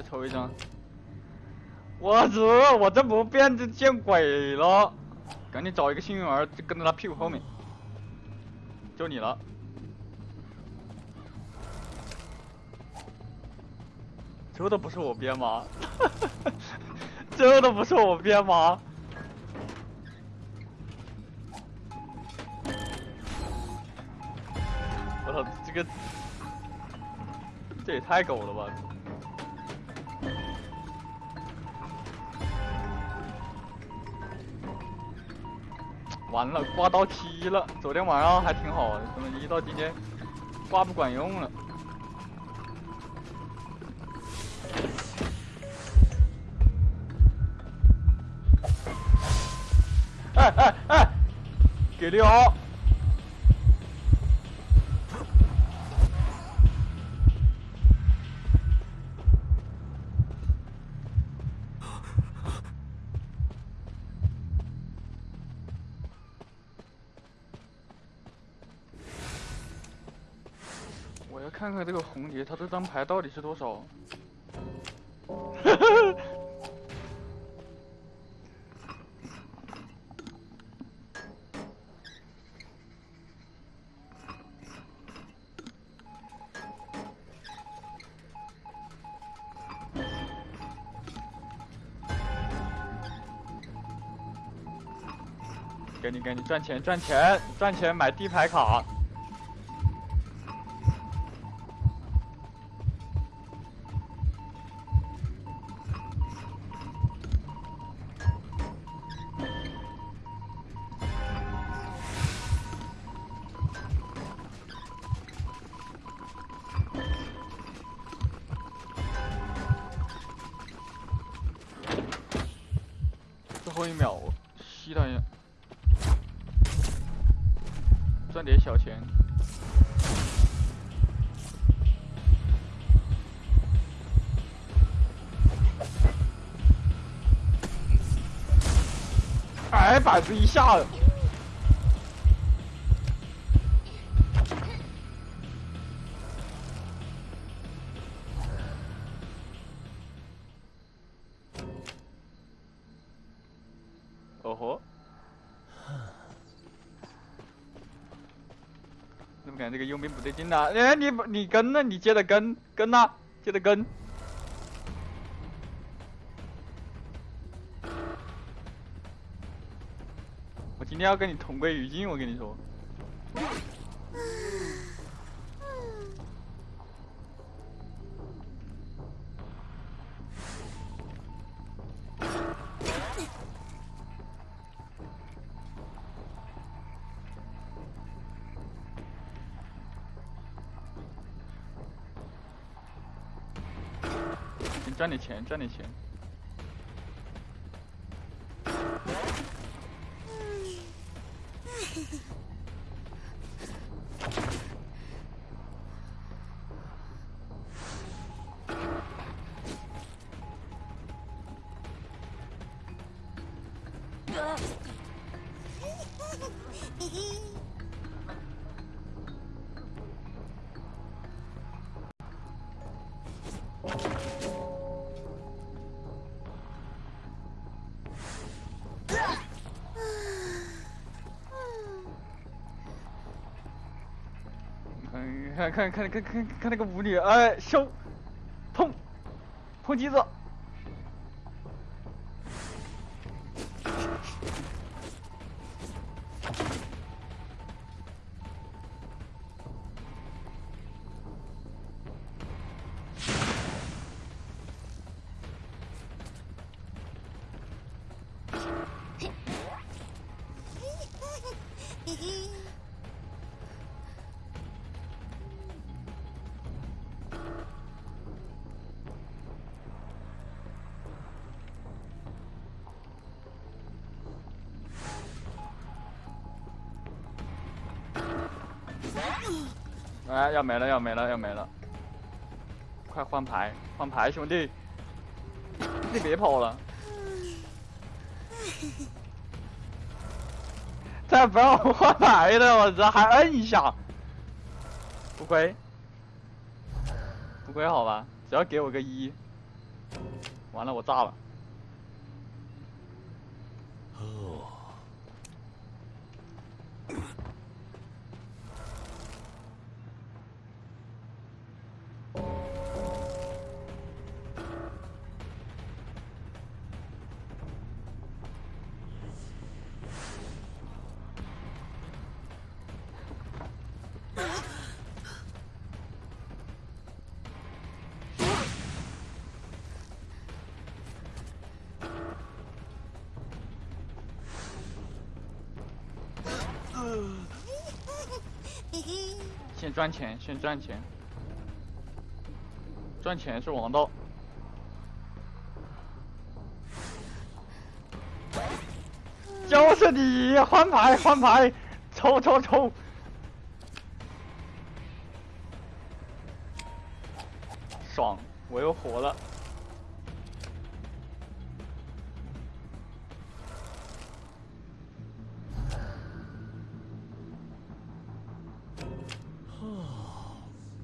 再抽一张。我日！我这不变就见鬼了！赶紧找一个幸运儿，就跟在他屁股后面。就你了。这都不是我编吗？这都不是我编吗？我操，这个这也太狗了吧！完了，挂到七了。昨天晚上还挺好的，怎么一到今天挂不管用了？哎哎哎，给力哦！我要看看他，这张牌到底是多少？赶紧赶紧赚钱赚钱赚钱买地牌卡。板子一下子。哦吼！怎么感觉这个佣兵不对劲呢？哎，你你跟呢？你接着跟跟呐，接着跟。要跟你同归于尽，我跟你说。赚点钱，赚点钱。看看看看看看那个舞女，哎，收，碰，碰机子。要没了，要没了，要没了！快换牌，换牌，兄弟！你别跑了！再不让我换牌的，我这还摁一下，不亏，不亏好吧？只要给我个一，完了，我炸了。赚钱，先赚钱，赚钱是王道。就是你，换牌，换牌，抽抽抽，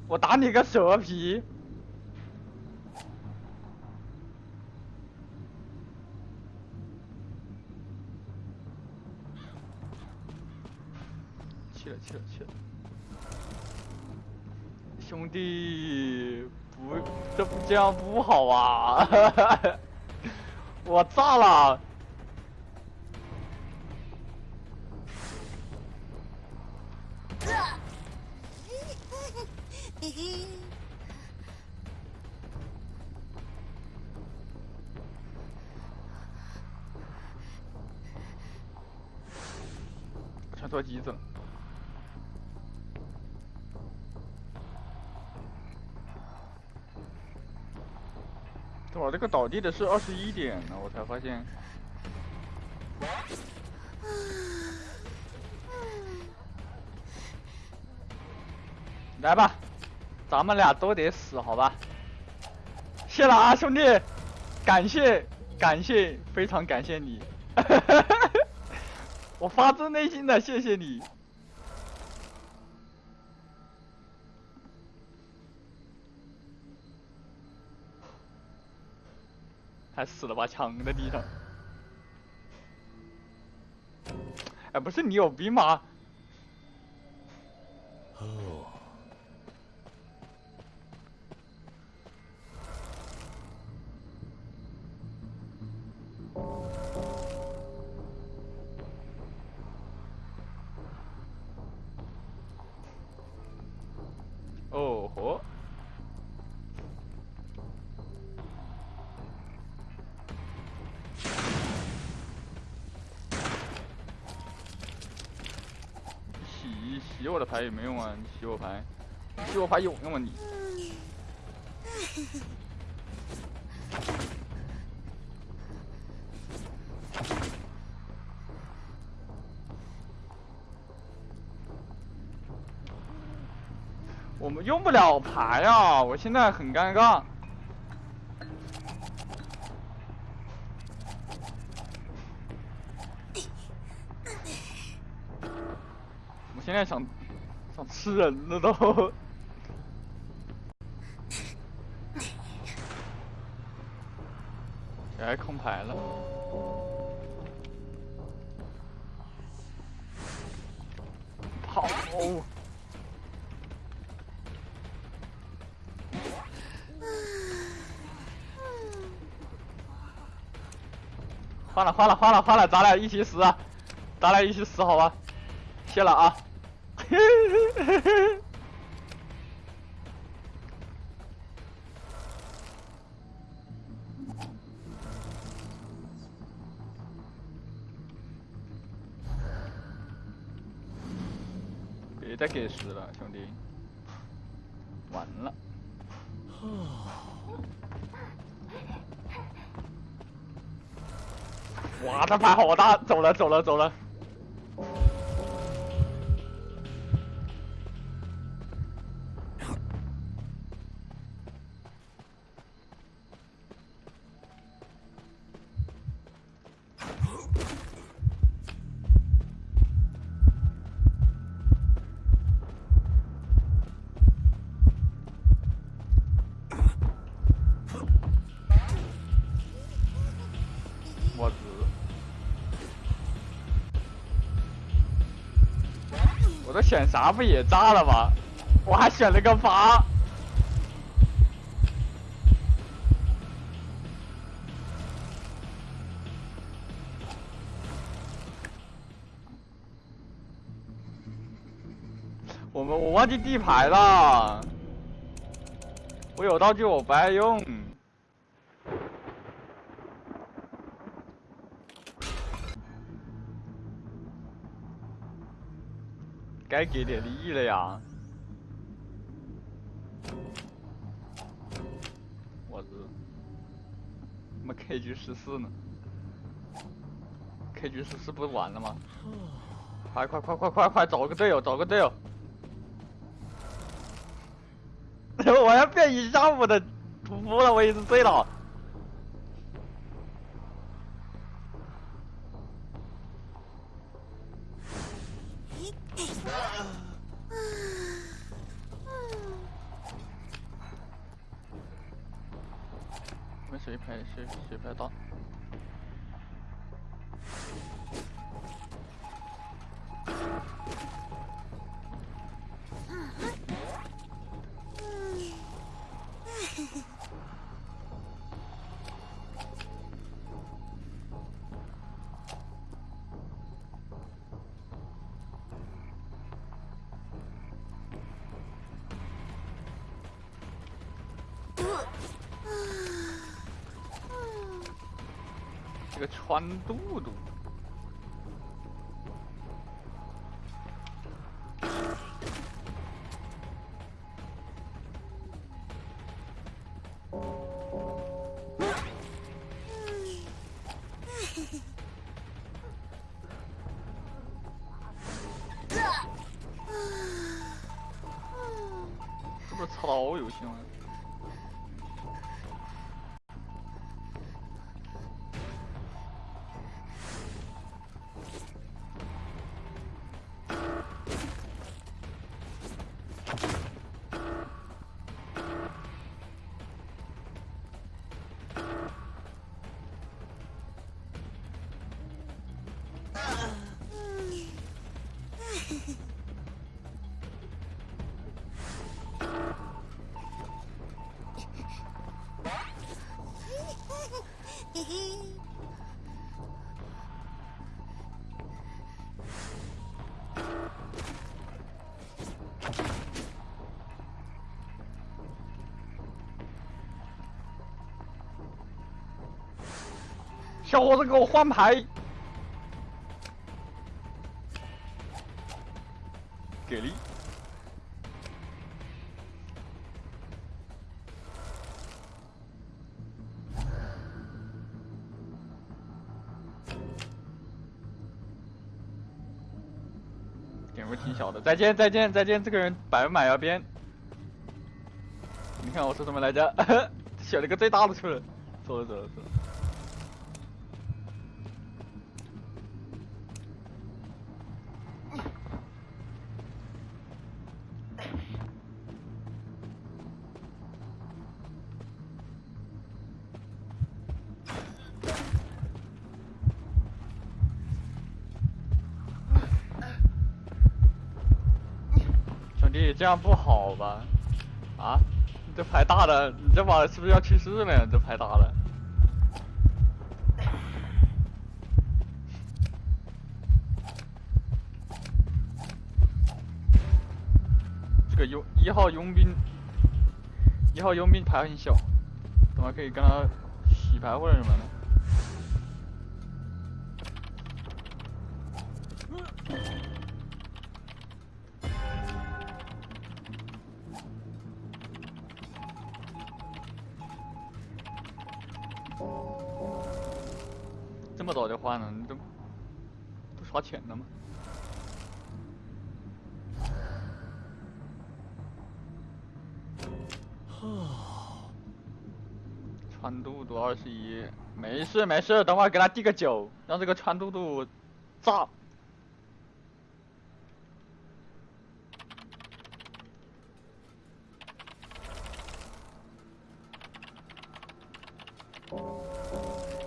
我打你个蛇皮！去了去了去了！兄弟，不，这不这样不好啊！我炸了！倒地的是二十一点呢，我才发现。来吧，咱们俩都得死，好吧？谢了啊，兄弟，感谢感谢，非常感谢你，我发自内心的谢谢你。还死了把枪在地上，哎，不是你有病吗？牌也没用啊？你洗我牌，洗我牌有用吗你？我们用不了牌啊！我现在很尴尬。我现在想吃人了都。谁 还空牌了？跑！换了换了换了换了，咱俩一起死，咱俩一起死好吧？谢了啊！别再给十了，兄弟，完了。哇，这牌好大！走了，走了，走了。选啥不也炸了吗？我还选了个八。我们我忘记地牌了，我有道具我不爱用。该给点力了呀！我日，怎么 KG 十四呢？KG 十四不是完了吗？快快快快快快，找个队友，找个队友！我要变一下午的屠夫了，我已经醉了。这个小伙子，给我换牌！再见再见再见！这个人百分百要变。你看我说什么来着？选了个最大的出来，走了走了走了。这样不好吧？啊，你这牌大了，你这把是不是要去世了呀？这牌大了，这个佣一号佣兵，一号佣兵牌很小，怎么可以跟他洗牌或者什么的。不刷钱的吗？穿肚肚二十一，没事没事，等会儿给他递个酒，让这个穿肚肚炸。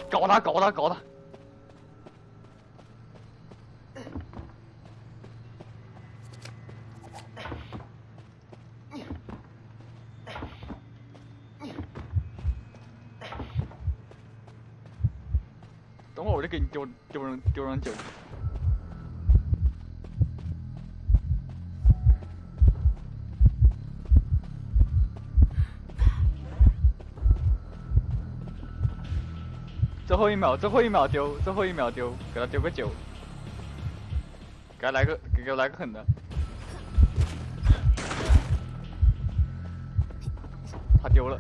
搞他搞他搞他！等会儿我就给你丢丢人丢人酒。最后一秒，最后一秒丢，最后一秒丢，给他丢个酒，给他来个，给给我来个狠的。他丢了。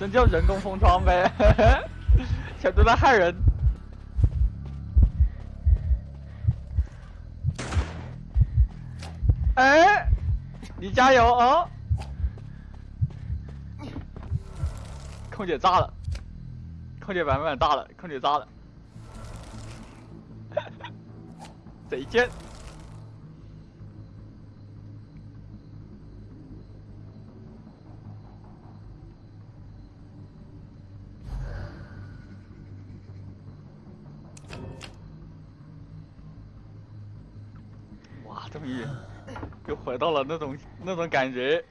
真叫人工封窗呗，小猪在害人。哎，你加油哦！空姐炸了，空姐版本炸了，空姐炸了，贼贱。终于又回到了那种那种感觉。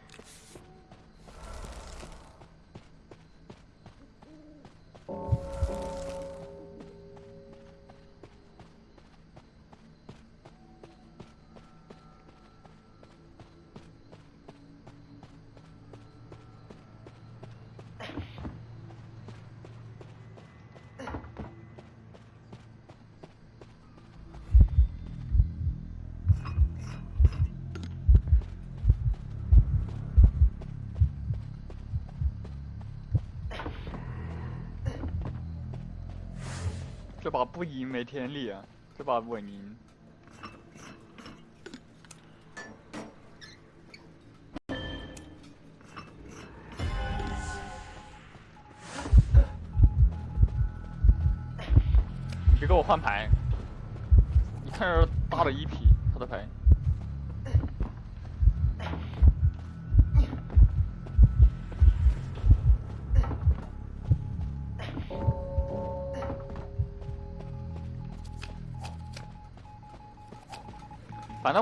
把不赢没天理啊！这把稳赢。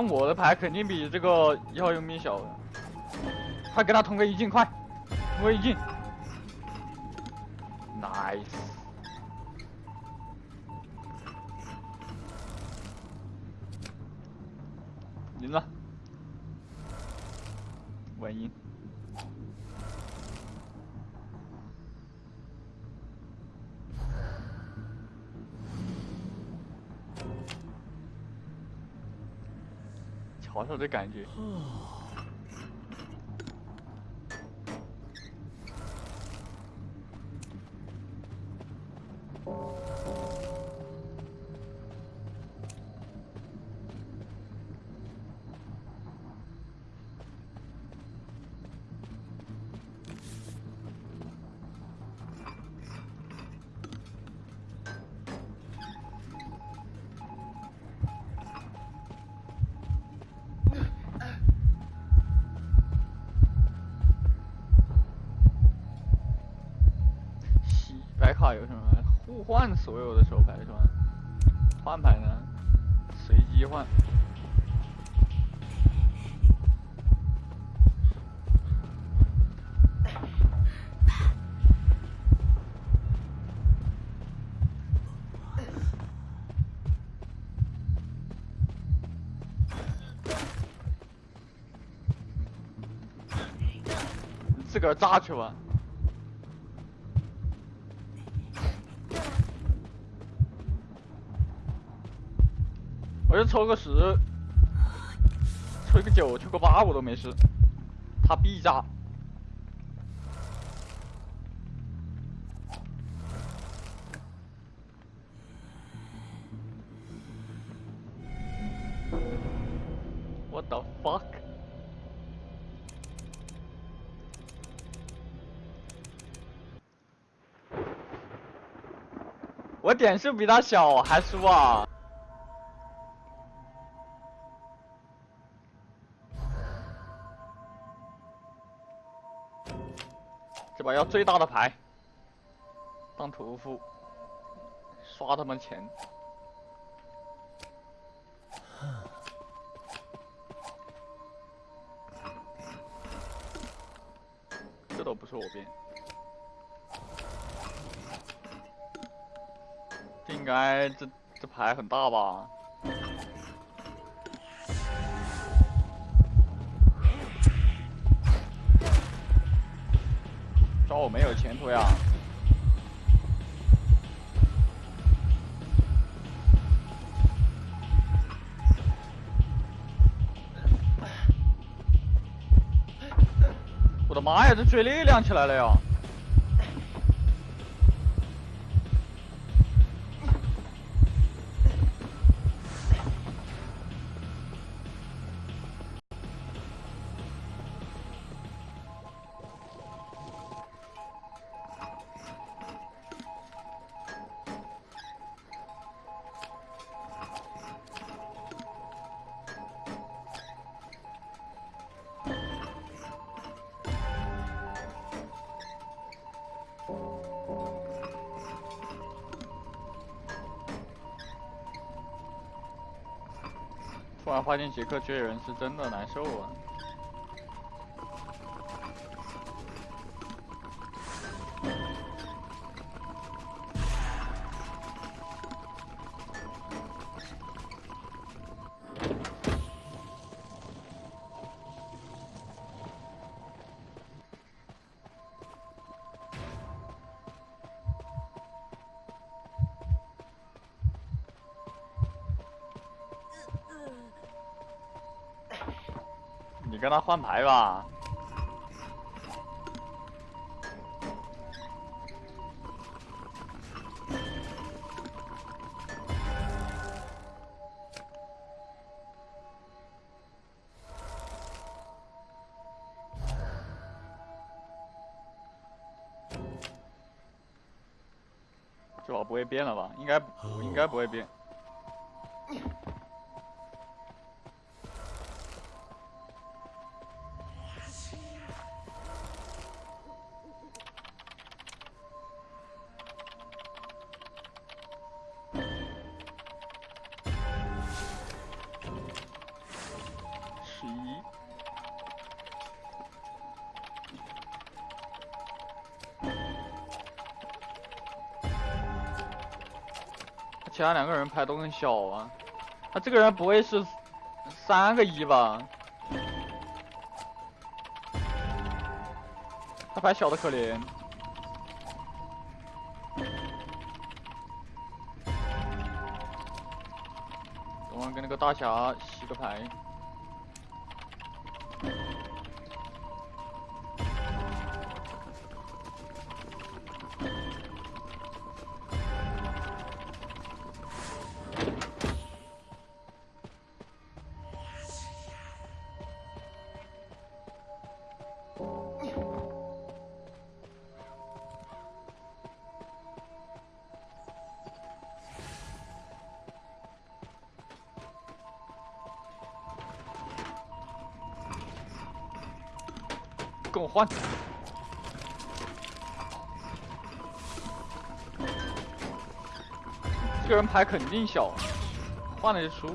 但我的牌肯定比这个一号佣兵小，快给他通个一进，快，通个一进。的感觉。互换所有的手牌是吧？换牌呢？随机换。自个儿炸去吧。抽个十，抽个九，抽个八我都没事，他必炸。What the fuck？我点数比他小还输啊！要最大的牌，当屠夫，刷他们钱。这都不是我变。应该这这牌很大吧？哦没有前途呀！我的妈呀，这追猎亮起来了呀！花间杰克追人是真的难受啊！跟他换牌吧。这把不会变了吧？应该应该不会变。牌都很小啊，他这个人不会是三个一吧？他牌小的可怜。我们跟那个大侠洗个牌。换，这个人牌肯定小，换了就舒服。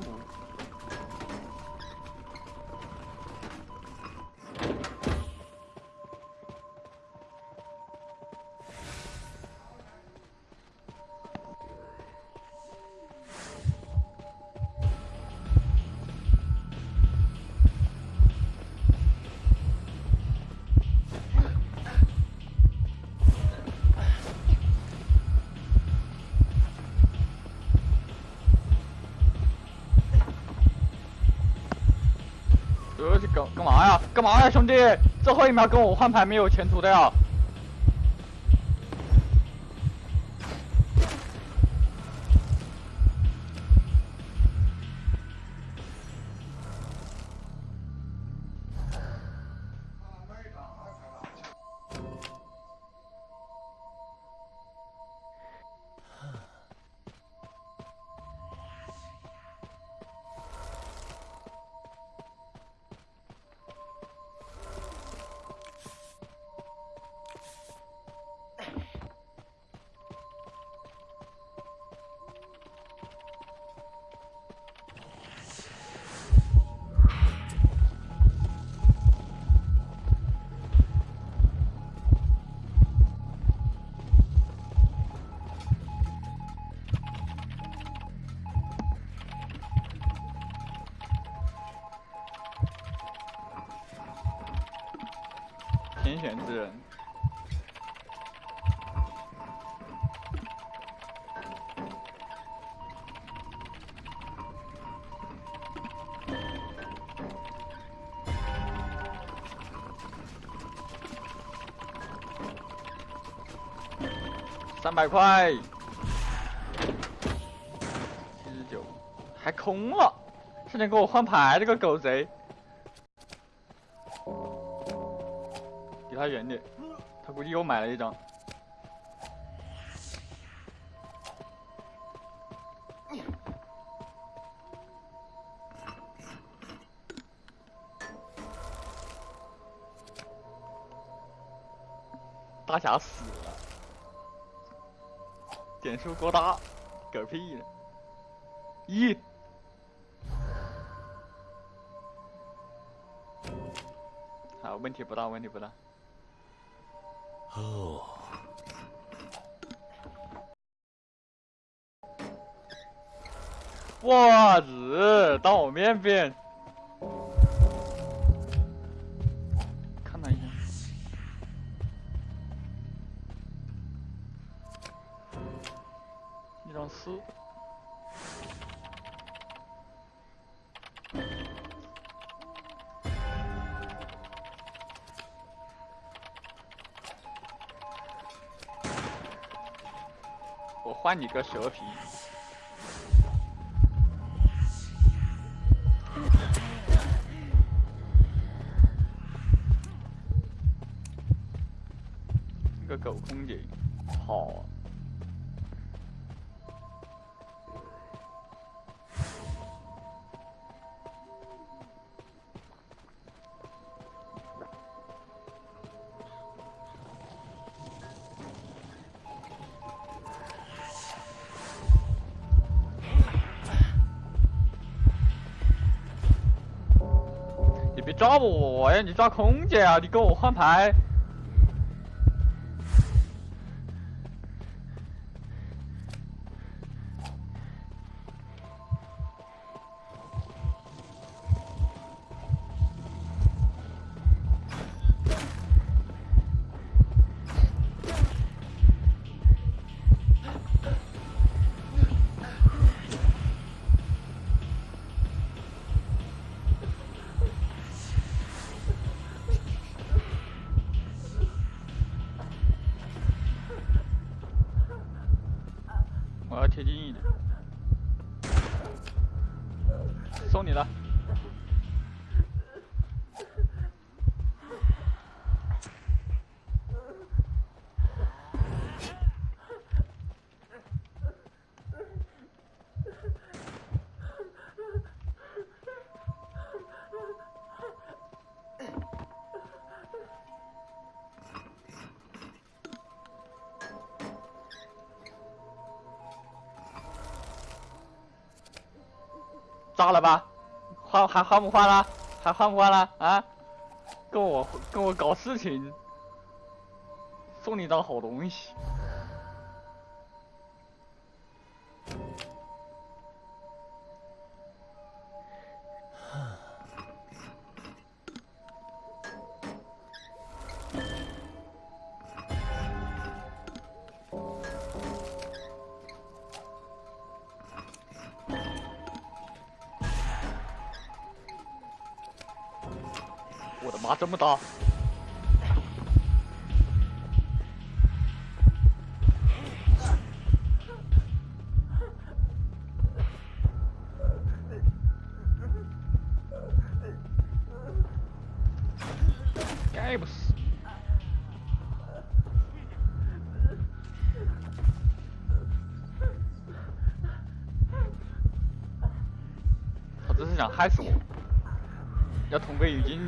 兄弟？最后一秒跟我换牌没有前途的呀！之人。三百块，七十九，还空了，差点给我换牌，这个狗贼！他远点，他估计又买了一张。大侠死了。点数过大，嗝屁呢！一，好，问题不大，问题不大。哦，袜子到我面边。你个蛇皮，个狗空姐，好。啊哎！你抓空姐啊！你跟我换牌。炸了吧？换还换不换了？还换不换了？啊？跟我跟我搞事情，送你张好东西。么！该不死！他这是想害死我，要同归于尽。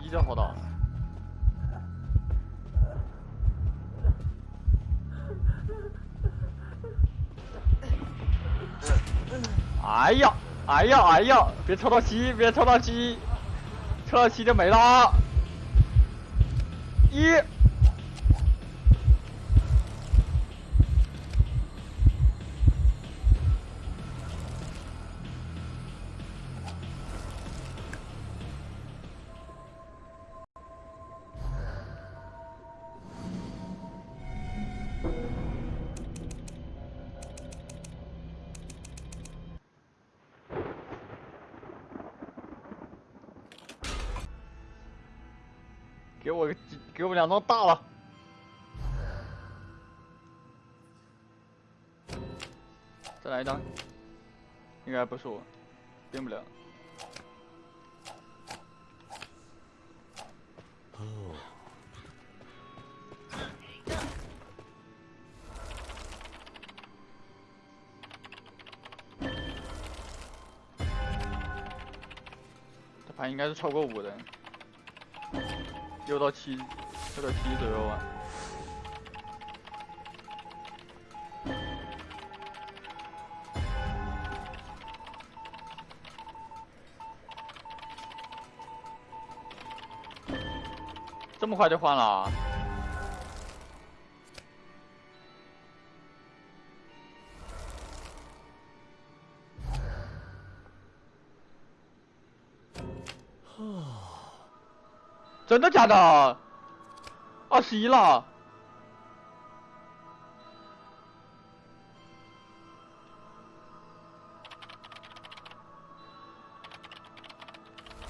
一就好打哎呀哎呀哎呀别抽到七别抽到七抽到七就没了。一给我个，给我们两张大了，再来一张，应该不是我，变不了。哦，这盘应该是超过五的。六到七，六到七左右吧。这么快就换了？真的假的？二十一了？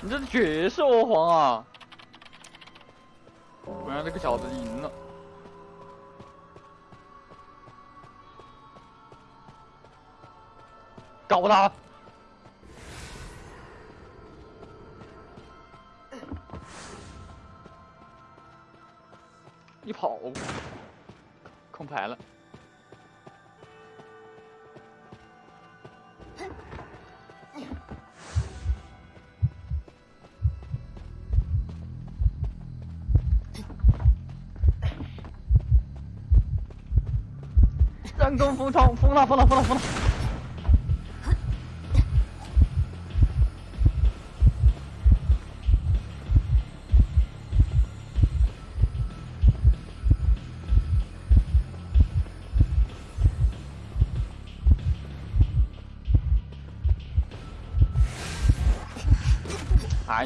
你这绝世欧皇啊！不让这个小子赢了，搞他！跑，空牌了。人工封窗，封了，封了，封了，封了。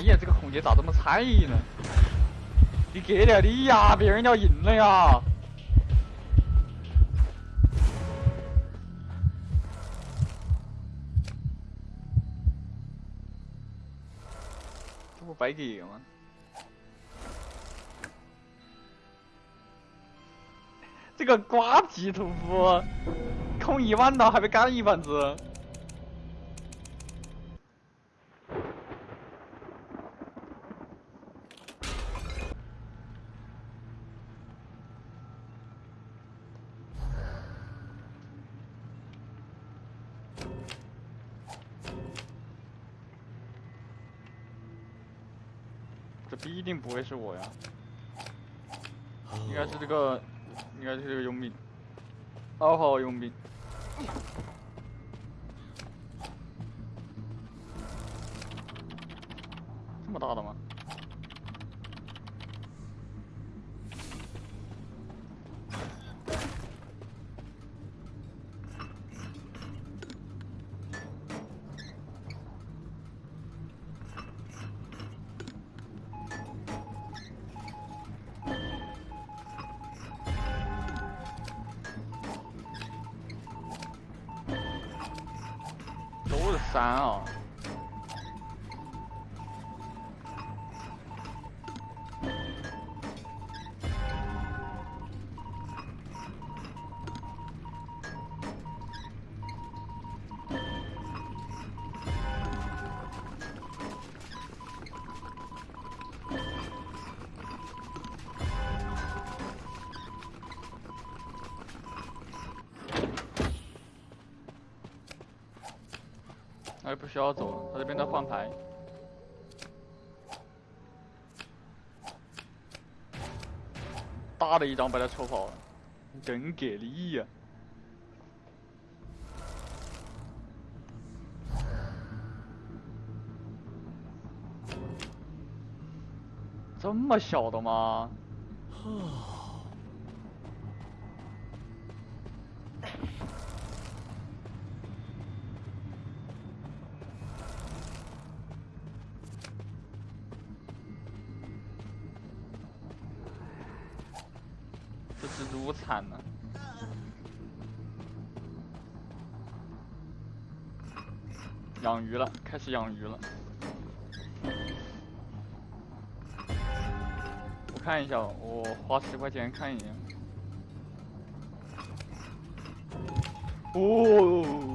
呀，这个红姐咋这么菜呢？你给点力呀，别人要赢了呀！这不白给吗？这个瓜皮屠夫，空一万刀还被干一板子。这必定不会是我呀，应该是这个，应该是这个佣兵，二号佣兵，这么大的吗？需要走了，他这边在换牌。大的一张把他抽跑了，真给力呀。这么小的吗？哈。是养鱼了。我看一下，我花十块钱看一眼。哦。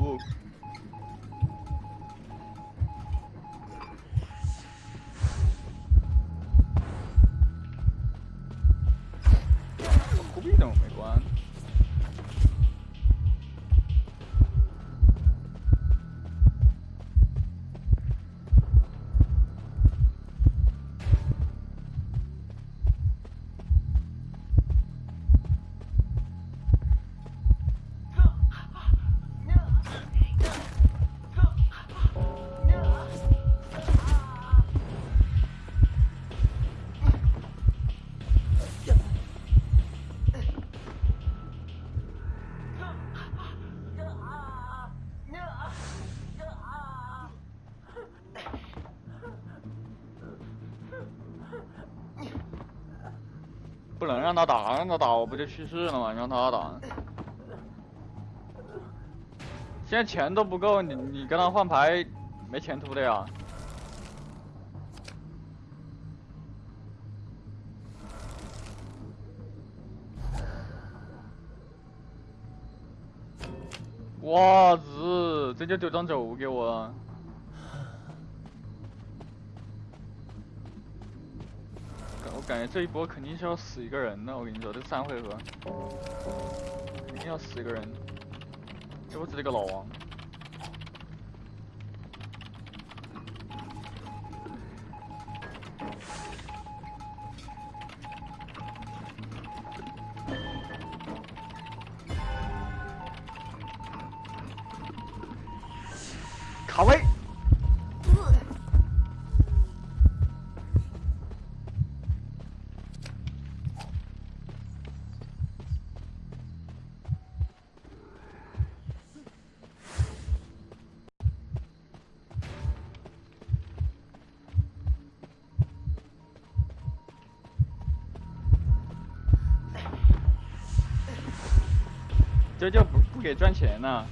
他打，让他打我不就去世了吗？让他打。现在钱都不够，你你跟他换牌，没前途的呀。哇子，这就丢张轴给我感觉这一波肯定是要死一个人的，我跟你说，这三回合肯定要死一个人。就我这个老王，给赚钱呢。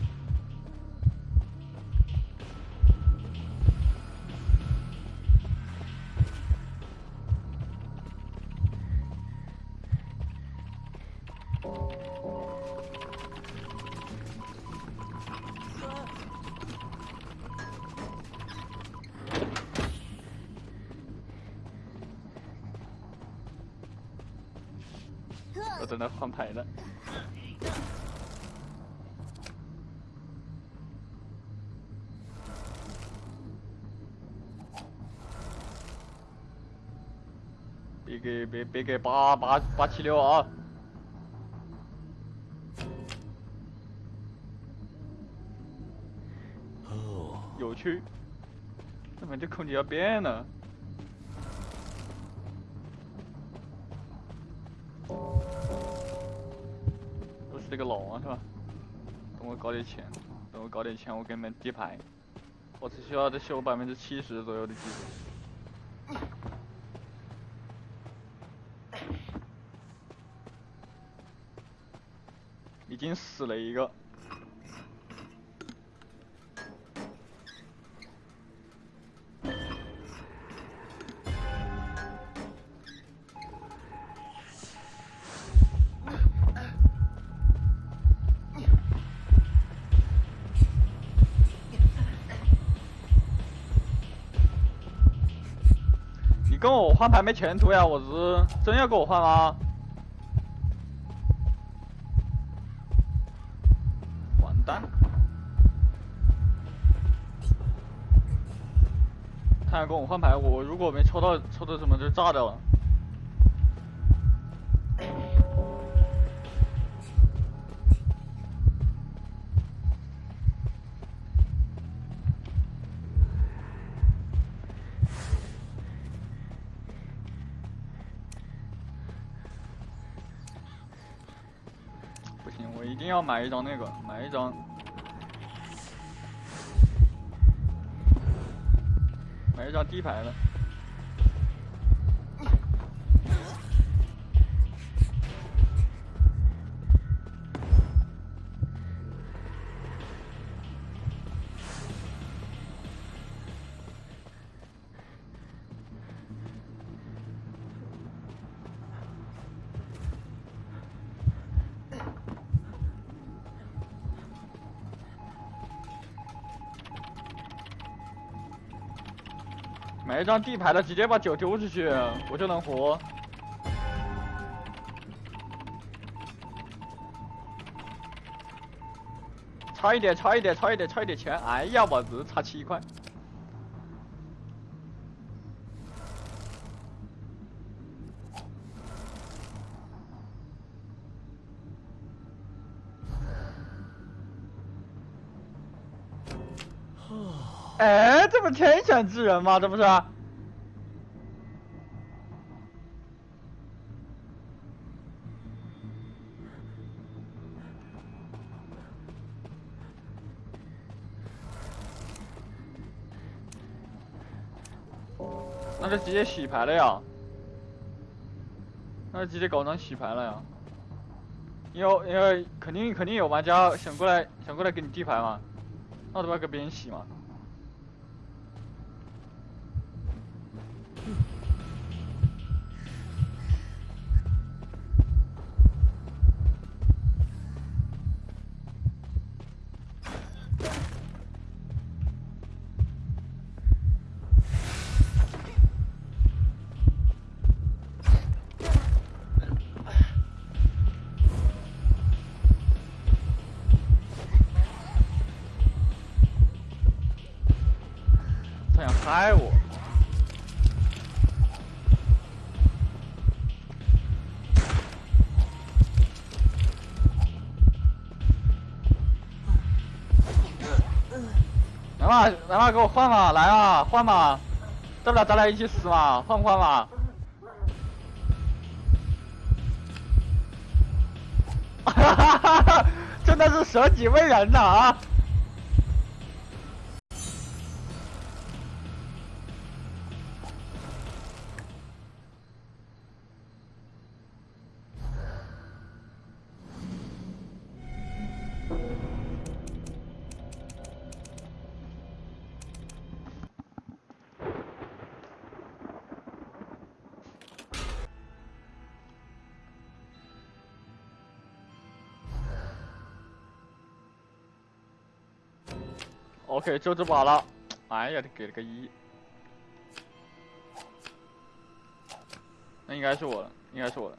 别给八八八七六啊！哦，有趣，怎么这空姐要变了？都是这个老王是吧？等我搞点钱，等我搞点钱，我给你们底牌。我只需要再修百分之七十左右的技术。经死了一个。你跟我换牌没前途呀！我是真要跟我换吗？换牌我如果没抽到抽到什么就炸掉了。不行我一定要买一张那个买一张那叫低排呢。一张底牌的，直接把酒丢出去，我就能活。差一点，差一点，差一点，差一点钱！哎呀，我日，差七块。哎，这不天选之人吗？这不是？直接洗牌了呀！那直接搞成洗牌了呀！因为因为肯定肯定有玩家想过来想过来给你地牌嘛，那都要给别人洗嘛。给我换嘛，来啊，换嘛，大不了咱俩一起死嘛，换不换嘛？哈哈哈哈！真的是舍己为人呐啊！OK，就这把了。哎呀，他给了个一，那应该是我了，应该是我了。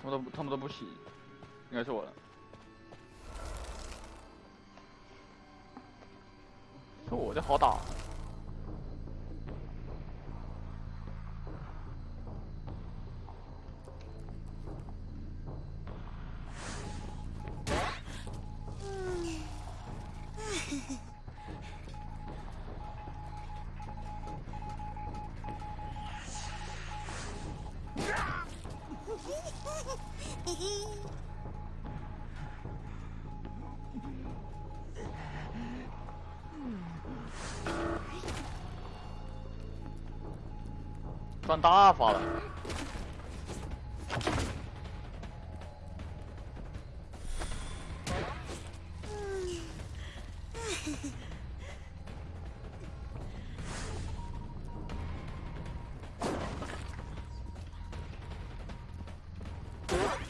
他们都他们都不洗，应该是我了。说我就好打。大发了！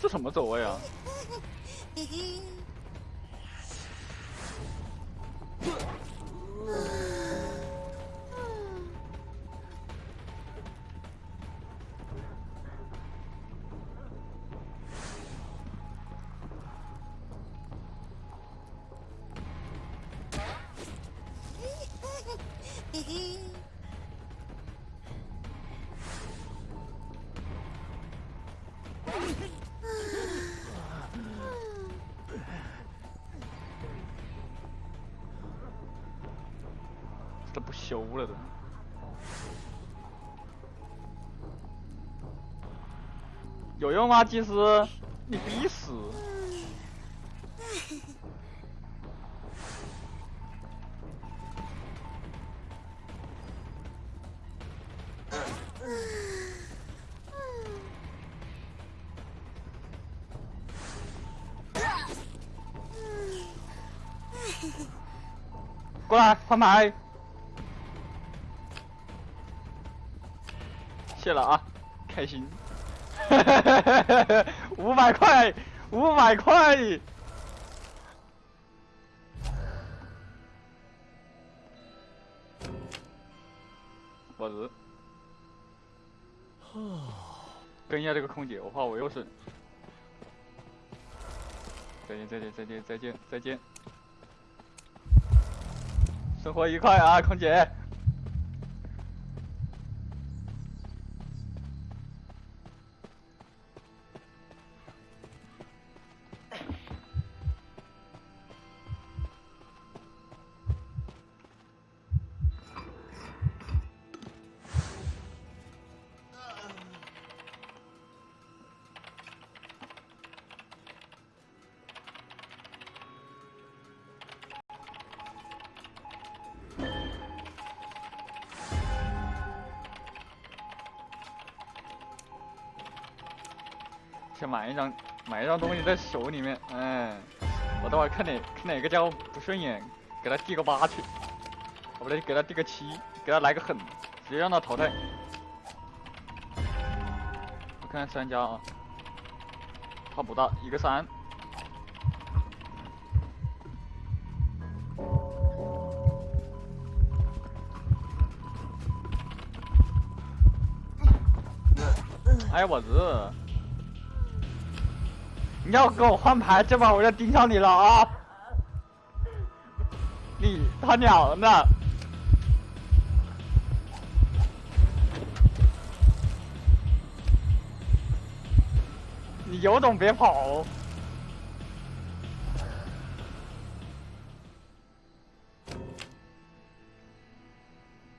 这什么走位啊？有用吗？其实你必死。过来，翻牌。谢了啊，开心。五百块，五百块，我日，跟一下这个空姐，我怕我又是，再见再见再见再见再见。生活愉快啊，空姐。先买一张，买一张东西在手里面，哎，我等会看哪看哪个家伙不顺眼，给他递个八去，不对，给他递个七，给他来个狠，直接让他淘汰。我看看三家啊，他不大，一个三。哎我日！你要跟我换牌，这把我就盯上你了啊！你他娘的！你有种别跑！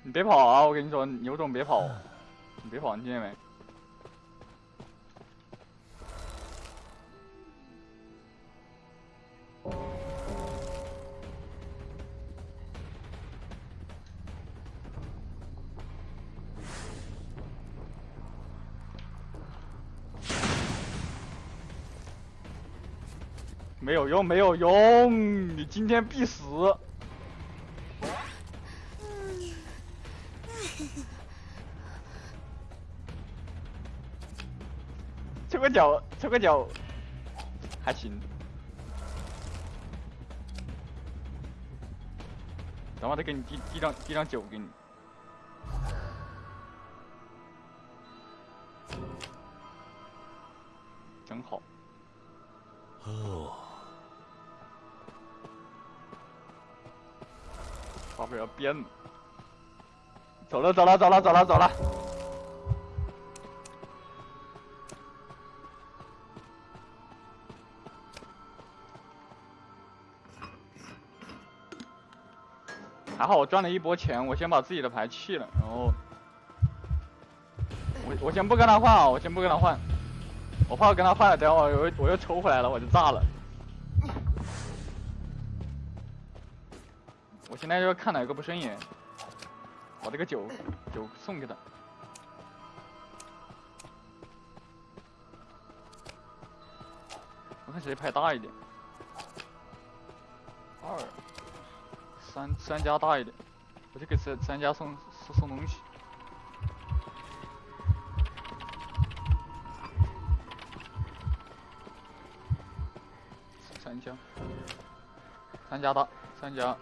你别跑啊！我跟你说，你有种别跑！你别跑，你听见没？没有用，没有用，你今天必死！抽个脚，抽个脚，还行。等会再给你递递张递张酒给你，花费要变了，走了走了走了走了走了，还好我赚了一波钱，我先把自己的牌弃了，然后我我先不跟他换啊，我先不跟他换，我怕我跟他换了，等会我又我又抽回来了，我就炸了。现在就看哪个不顺眼，把这个酒酒送给他。我看谁牌大一点，二三三家大一点，我就给三三家送送送东西。三家，三家大，三家。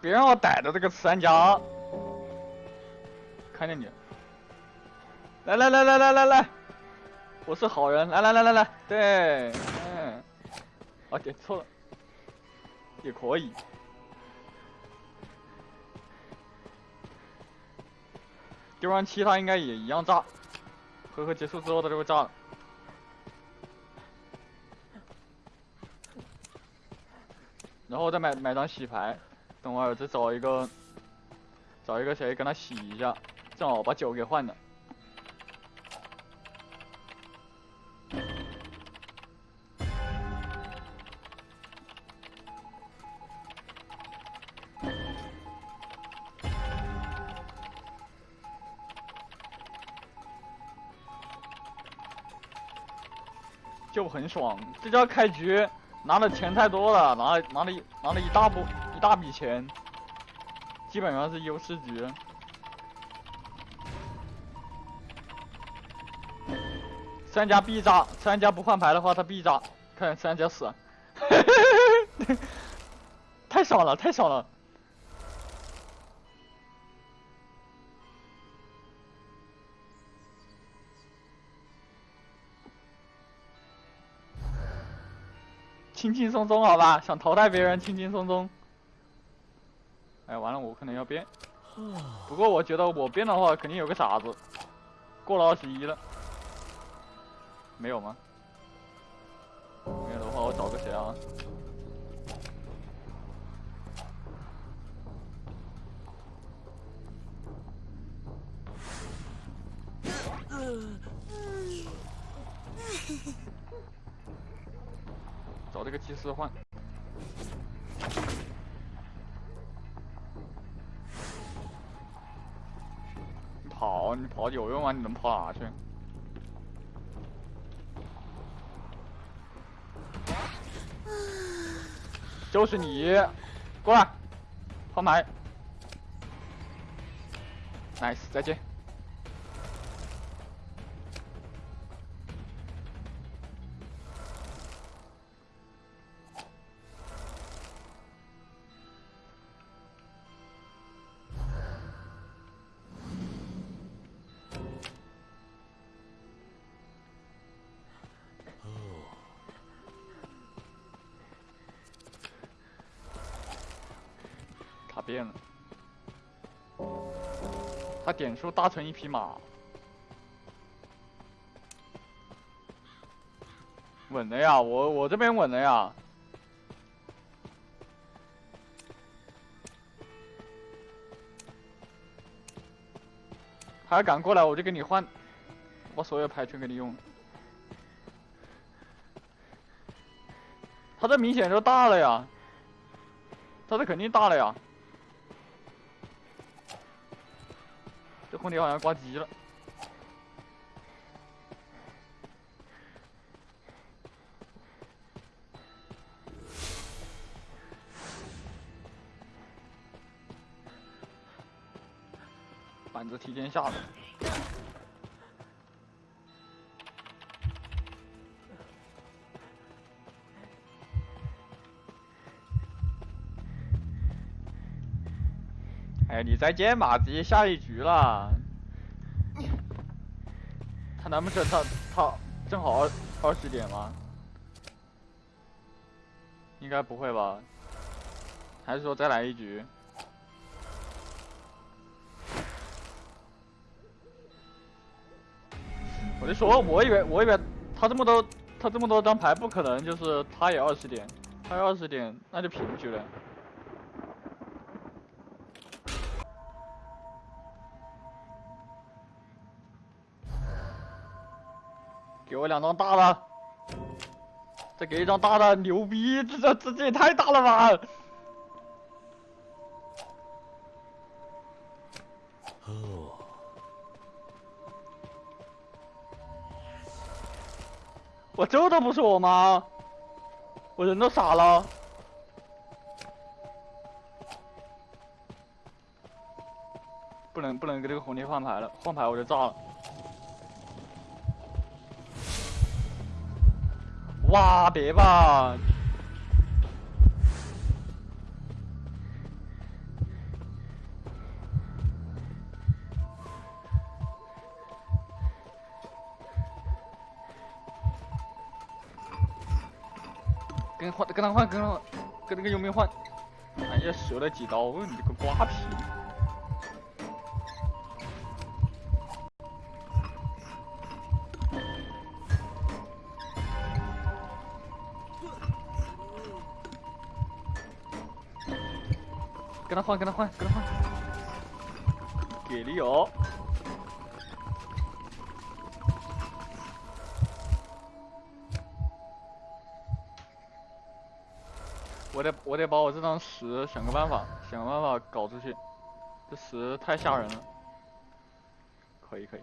别让我逮着这个三家，看见你，来来来来来来来，我是好人，来来来来来，对，嗯，啊点错了，也可以，丢完七他应该也一样炸，回合结束之后他就会炸了，然后再买买张洗牌。等会儿再找一个找一个谁跟他洗一下正好把酒给换了就很爽这家开局拿的钱太多了拿了拿了一拿了一大波一大笔钱，基本上是优势局。三家必炸，三家不换牌的话他必炸，看三家死，太爽了，太爽了。轻轻松松，好吧，想淘汰别人，轻轻松松。哎，完了，我可能要变。不过我觉得我变的话，肯定有个傻子。过了二十一了，没有吗？没有的话，我找个谁啊？找这个祭司换。跑，你跑有用吗？你能跑哪去？就是你，过来，换牌。Nice，再见。他点出搭成一匹马，稳的呀，我我这边稳的呀，他要敢过来，我就给你换，把所有牌全给你用，他这明显就大了呀，他这肯定大了呀。空调好像挂机了，板子提前下了。哎，你再见嘛，直接下一局了。他难不成他他正好二二十点吗？应该不会吧？还是说再来一局？我就说，我以为我以为他这么多他这么多张牌，不可能就是他也二十点，他要二十点那就平局了。两张大的，再给一张大的，牛逼！这这这也太大了吧！哦，我这都不是我吗？我人都傻了，不能不能给这个红蝶换牌了，换牌我就炸了。哇，别吧！跟换，跟他换，跟，跟那个佣兵换。哎呀，折了几刀，你这个瓜皮！换，跟他换，跟他换，给力哦！我得，我得把我这张十想个办法，想个办法搞出去。这十太吓人了。可以，可以。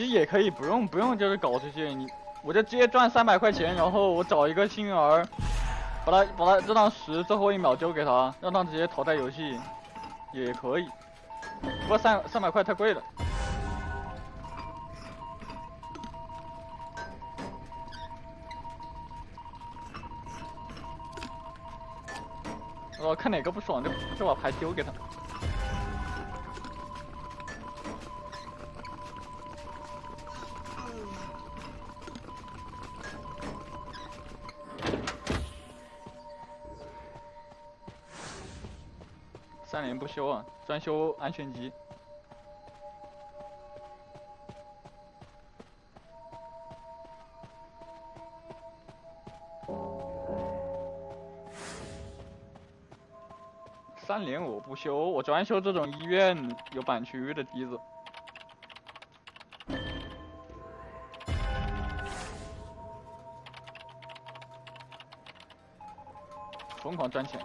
其实也可以不用不用就是搞这些，你我就直接赚三百块钱，然后我找一个幸运儿，把他把他这张十最后一秒丢给他，让他直接淘汰游戏，也可以。不过三三百块太贵了。我看哪个不爽就就把牌丢给他。修啊，专修安全机。三连我不修，我专修这种医院有板区的机子，疯狂赚钱。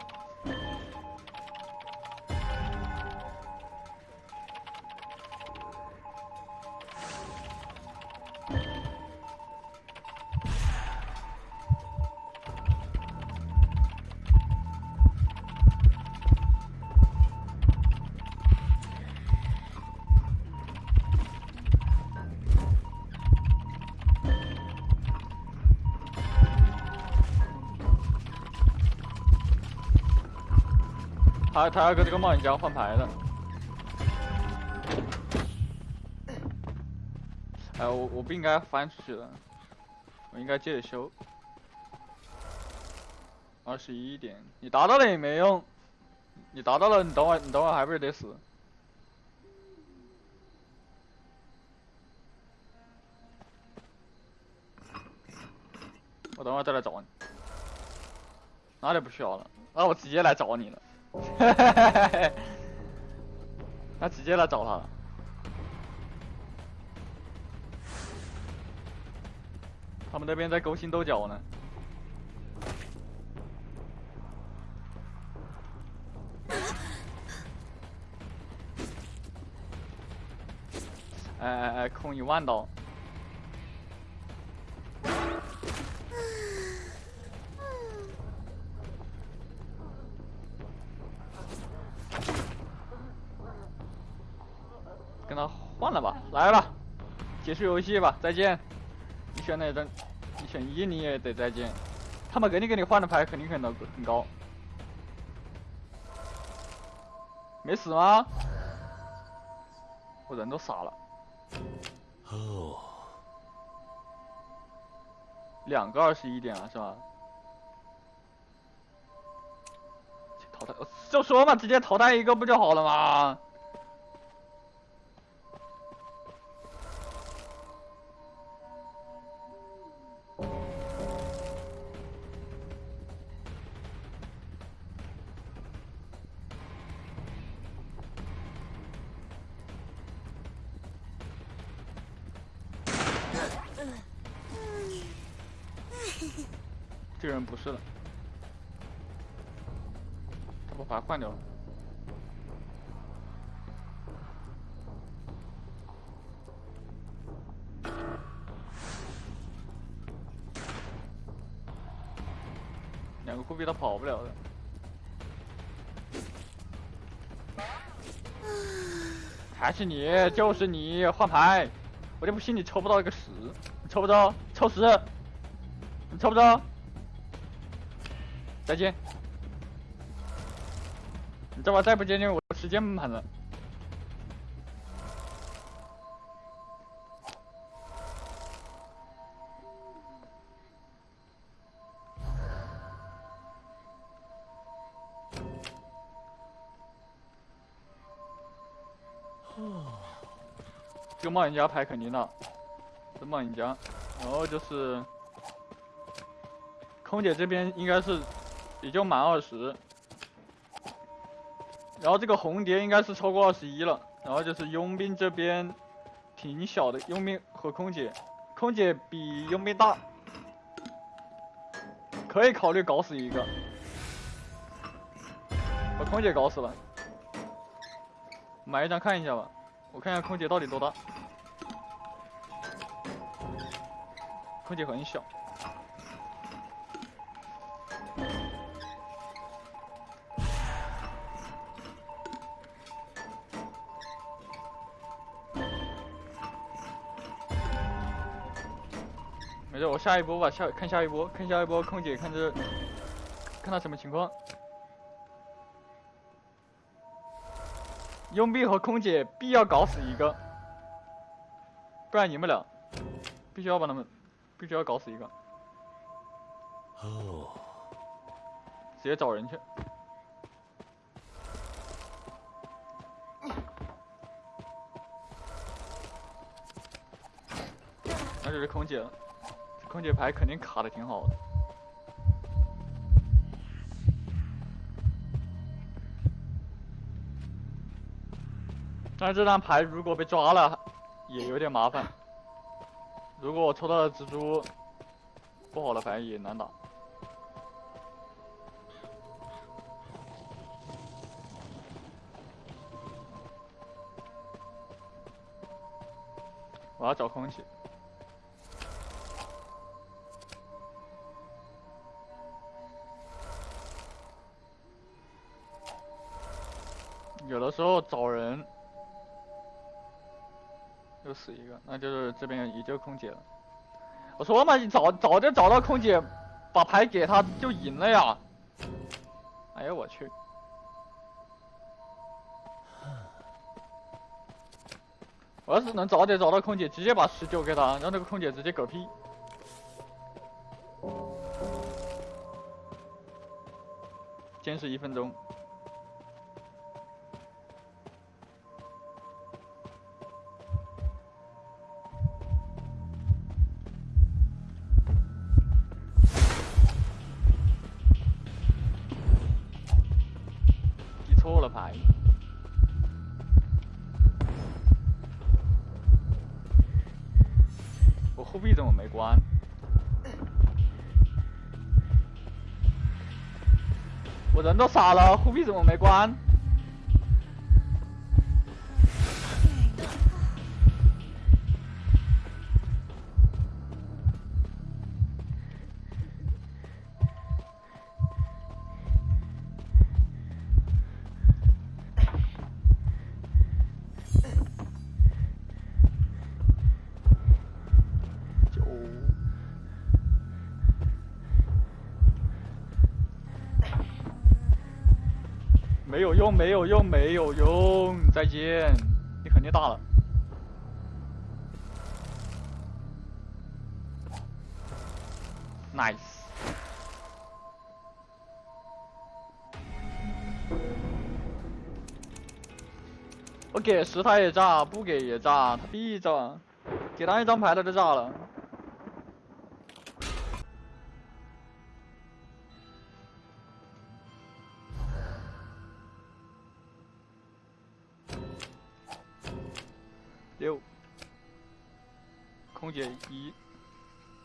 他要跟这个冒险家换牌的。哎，我我不应该翻出去的，我应该接着修。二十一点，你达到了也没用，你达到了，你等会你等会还不是得死？我等会再来找你，哪里不需要了，那我直接来找你了。哈哈哈哈哈！他直接来找他了。他们那边在勾心斗角呢。哎哎哎！空一万刀。去游戏吧，再见。你选哪张？你选一，你也得再见。他们给你给你换的牌，肯定很高很高。没死吗？我人都傻了。哦。两个二十一点啊，是吧？淘汰，就说嘛，直接淘汰一个不就好了吗？是你，就是你换牌，我就不信你抽不到一个十，你抽不着，抽十，你抽不着。再见！你这把再不接近我，时间满了。冒险家牌肯定的，这冒险家，然后就是空姐这边应该是。也就满二十，然后这个红蝶应该是超过二十一了，然后就是佣兵这边挺小的，佣兵和空姐，空姐比佣兵大，可以考虑搞死一个，把空姐搞死了，买一张看一下吧，我看一下空姐到底多大。空姐很小。没事，我下一波吧，下看下一波，看下一波空姐，看这，看他什么情况。佣兵和空姐必要搞死一个，不然赢不了，必须要把他们，必须要搞死一个。哦，直接找人去。那就是空姐了。空姐牌肯定卡的挺好的，但是这张牌如果被抓了，也有点麻烦。如果我抽到了蜘蛛，不好的反应也难打。我要找空气。有的时候找人，又死一个，那就是这边也就空姐了。我说嘛，你早早就找到空姐，把牌给他就赢了呀！哎呀，我去！我要是能早点找到空姐，直接把十九给他，让那个空姐直接嗝屁。坚持一分钟。傻了，护臂怎么没关？用，没有用，没有用！再见，你肯定大了。Nice。我给十他也炸，不给也炸，他必炸。给他一张牌他就炸了。一，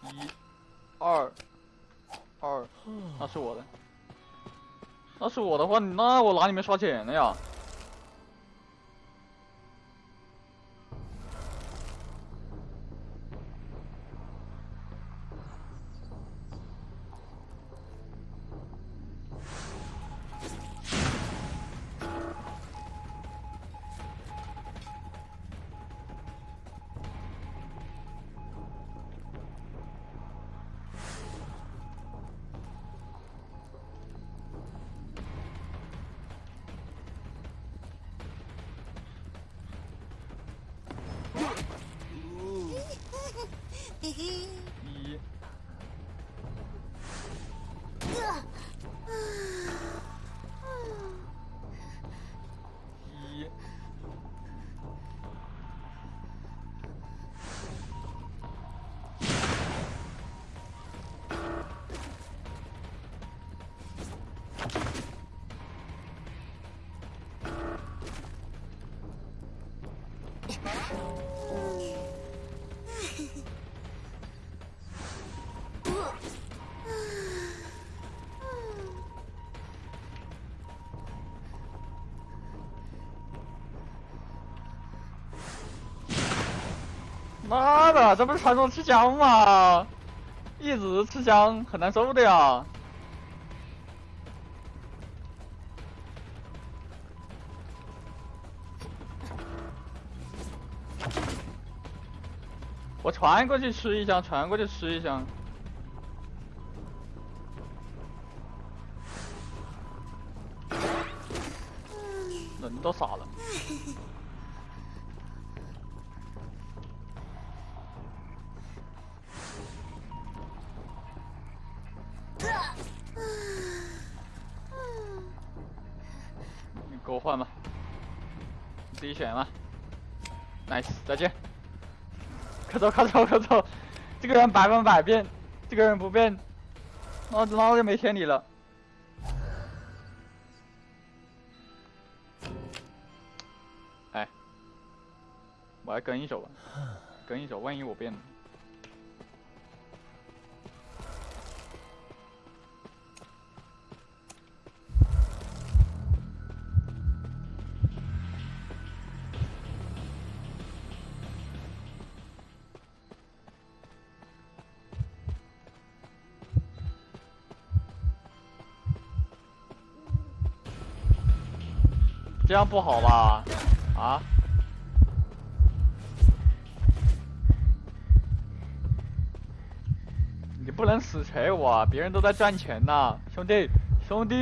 一，二，二，那是我的，那是我的话，那我哪里面刷钱了呀？妈的，这不是传送吃枪吗？一直吃香很难受的呀。我传过去吃一枪，传过去吃一枪。人都傻选了。Nice，再见。快走，快走，快走！这个人百分百变，这个人不变，那那就没天理了。哎，我来跟一手吧，跟一手，万一我变了。这样不好吧？啊？你不能死锤我！别人都在赚钱呢，兄弟，兄弟！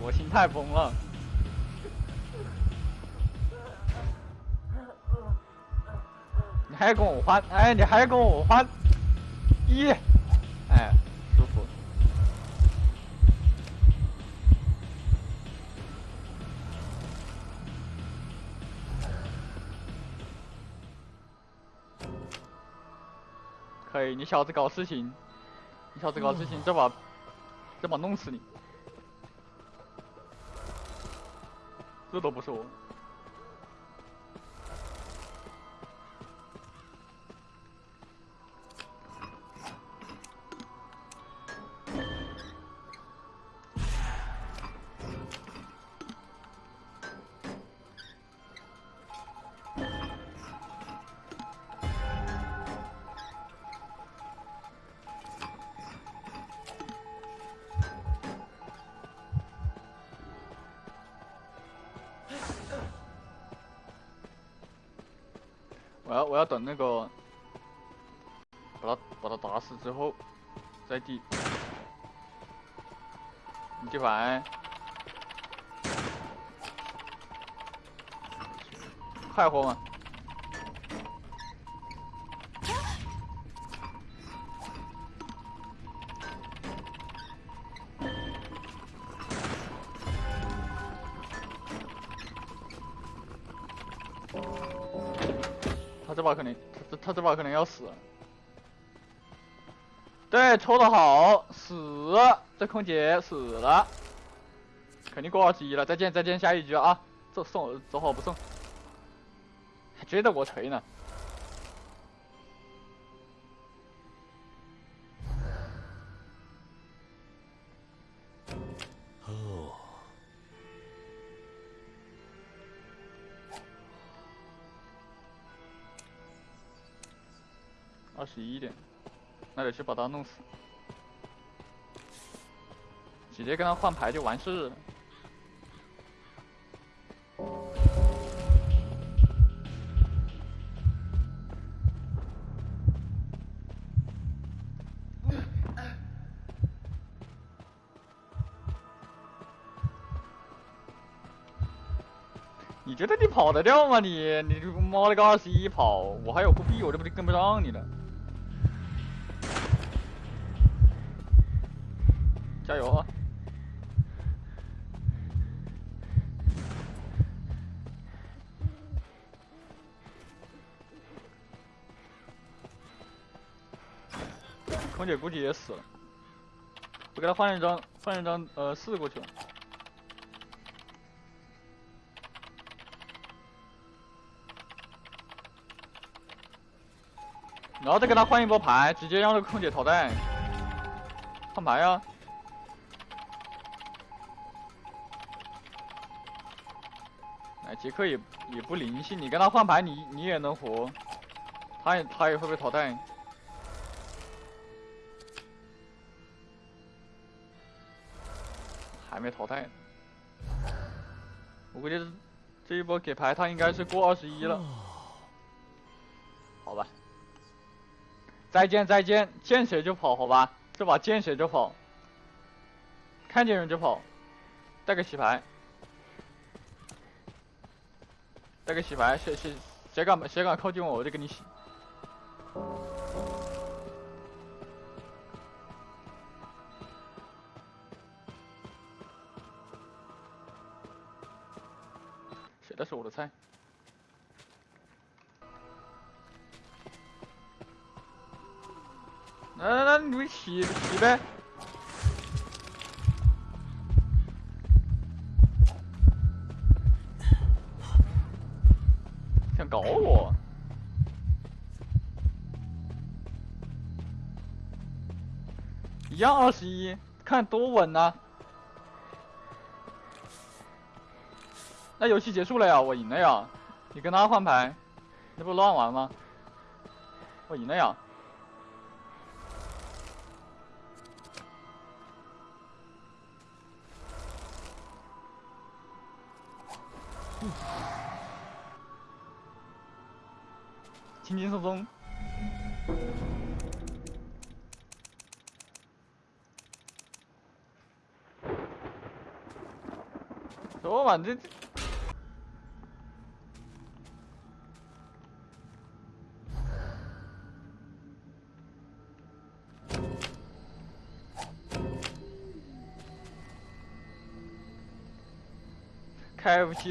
我心态崩了。还跟我换？哎，你还跟我换？一，哎，舒服。可以，你小子搞事情，你小子搞事情，这把，这把弄死你。这都不是我。等那个，把他把他打死之后，再地。你递完，快活吗？他这把可能要死。对，抽的好，死，这空姐死了，肯定过二十一了。再见再见，下一局啊！这送走好不送，还觉得我锤呢。十一点，那得去把他弄死，直接跟他换牌就完事了。你觉得你跑得掉吗？你你妈了个二十一跑，我还有护臂，我这不就跟不上你了？姐估计也死了，我给他换一张，换一张呃四过去了，然后再给他换一波牌，直接让这个空姐淘汰，换牌啊！哎，杰克也也不灵性，你跟他换牌，你你也能活，他也他也会被淘汰。还没淘汰呢，我估计这一波给牌他应该是过二十一了。好吧，再见再见，见谁就跑，好吧，这把见谁就跑，看见人就跑，带个洗牌。带个洗牌，谁谁谁敢谁敢靠近我，我就给你洗。是我的菜？来来来，你们起起呗。想搞我！一样二十一，看多稳呐！游戏结束了呀，我赢了呀！你跟他换牌，那不乱玩吗？我赢了呀！轻轻松松，说嘛这这，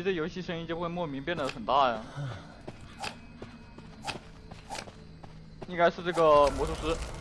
这游戏声音就会莫名变得很大呀。应该是这个魔术师。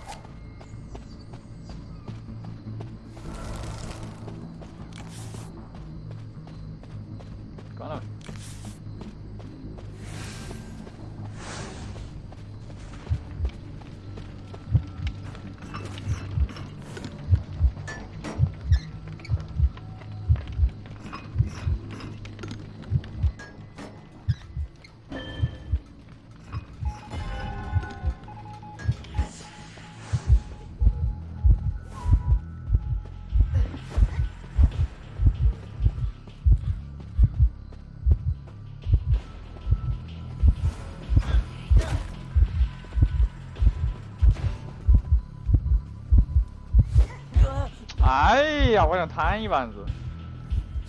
想摊一板子，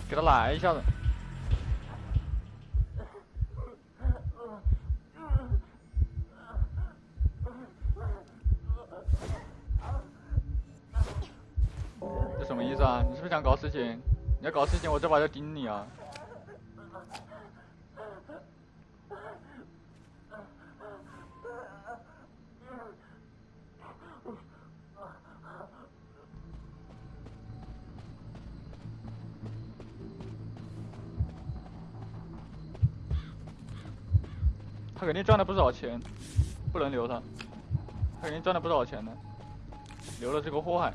给他来一下子。这什么意思啊？你是不是想搞事情？你要搞事情，我这把就盯你啊！他肯定赚了不少钱，不能留他。他肯定赚了不少钱的，留了这个祸害。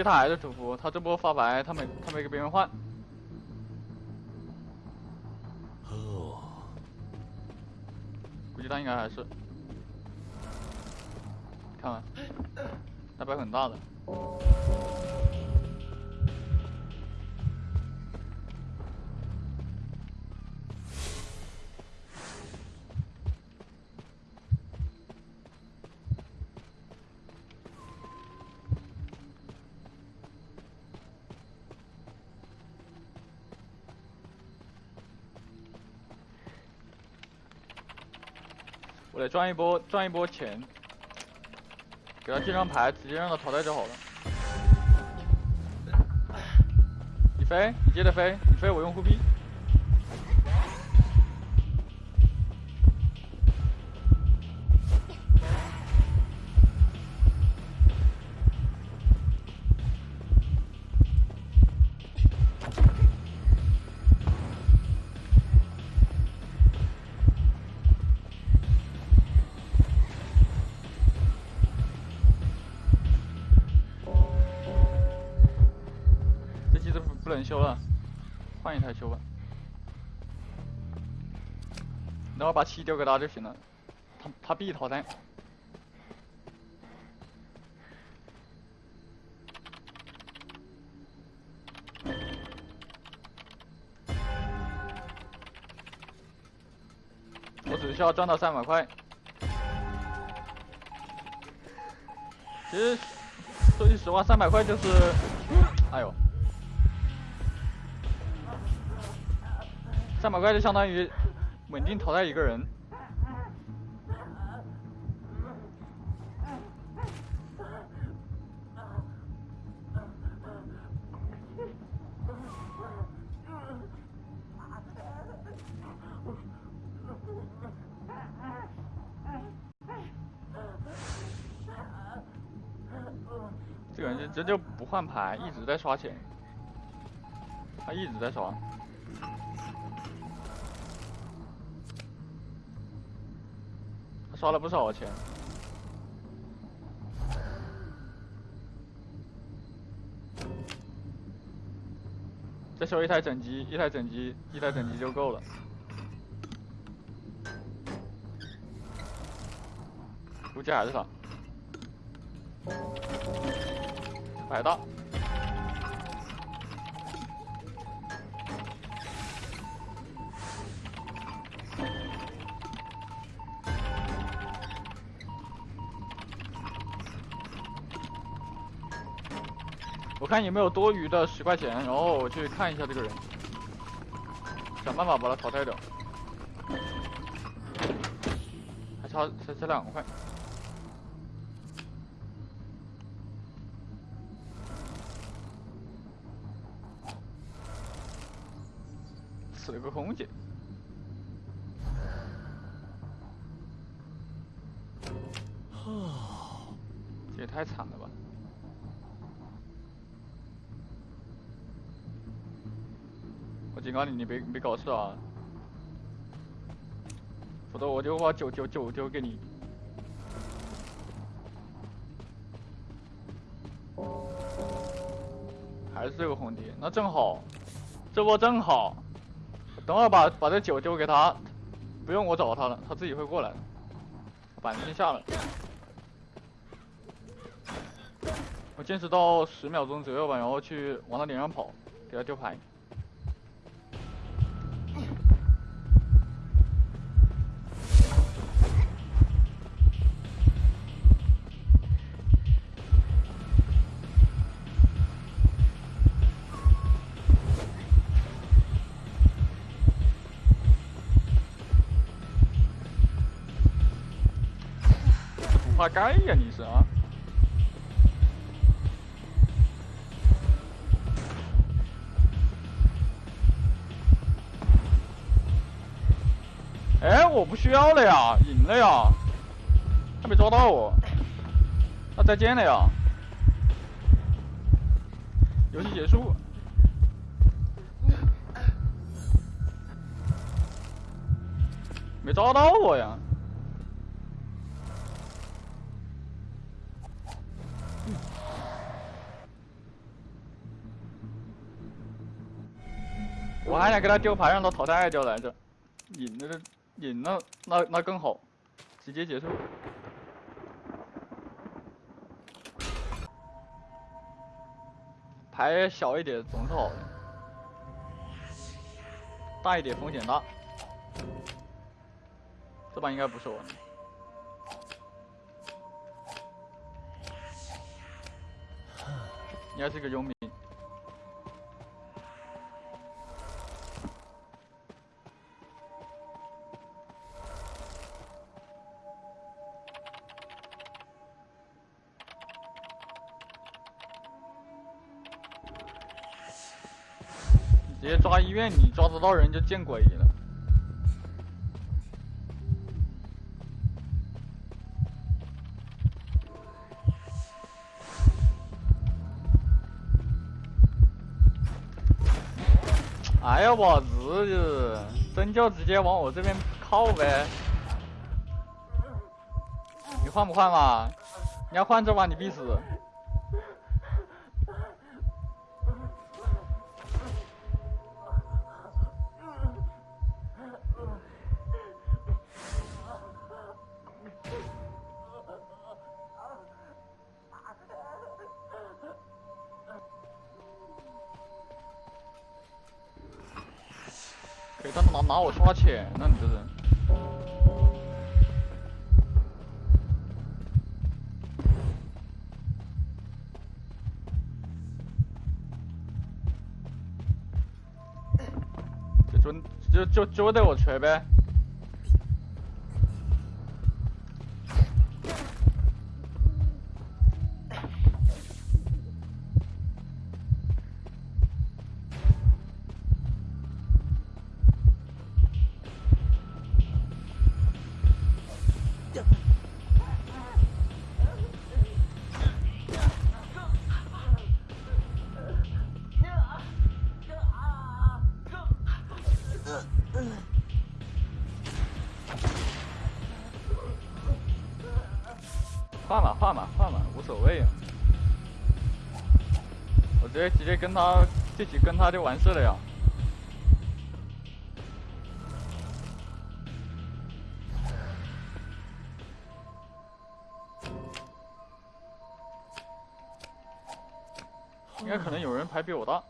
接他还是主服，他这波发白，他没他没给别人换。哦，估计他应该还是，看看，那牌很大的。赚一波，赚一波钱，给他几张牌，直接让他淘汰就好了。你飞，你接着飞，你飞我用护臂。把七丢给他就行了，他他必淘汰。我只需要赚到三百块。其实说句实话，三百块就是，哎呦。三百块就相当于经淘汰一个人。这个人这这就不换牌，一直在刷钱，他一直在刷。刷了不少钱，再修一台整机，一台整机，一台整机就够了。估计还是他，百大。看有没有多余的十块钱，然后我去看一下这个人，想办法把他淘汰掉。还差才才两块，死了个空姐，警告你，你别别搞事啊！否则我就把酒酒酒丢给你。还是这个红蝶，那正好，这波正好。等会把把这酒丢给他，不用我找他了，他自己会过来的。板子先下了，我坚持到十秒钟左右吧，然后去往他脸上跑，给他丢牌。怕该呀，你是啊？哎，我不需要了呀，赢了呀，还没抓到我，那再见了呀，游戏结束，没抓到我呀。我还想给他丢牌，让他淘汰掉来着。引那个，引，那那那更好，直接结束。牌小一点总是好的，大一点风险大。这把应该不是我。应该是个佣兵。你抓得到人就见鬼了。哎呀，我日，真就直接往我这边靠呗。你换不换嘛？你要换这把你必死。我刷钱，那你这人。就准就就就得我锤呗。跟他自己跟他就完事了呀。应该可能有人牌比我大。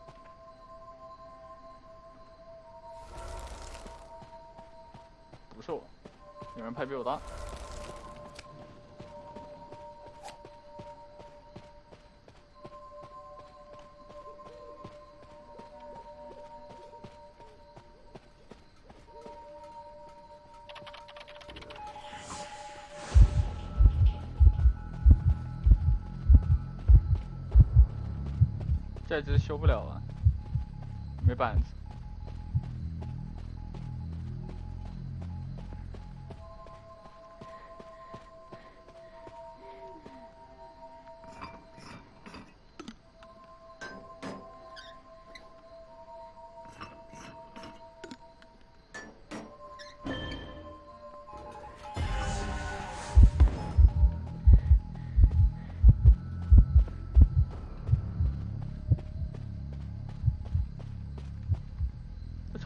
不是我，有人牌比我大。一直修不了了，没板子。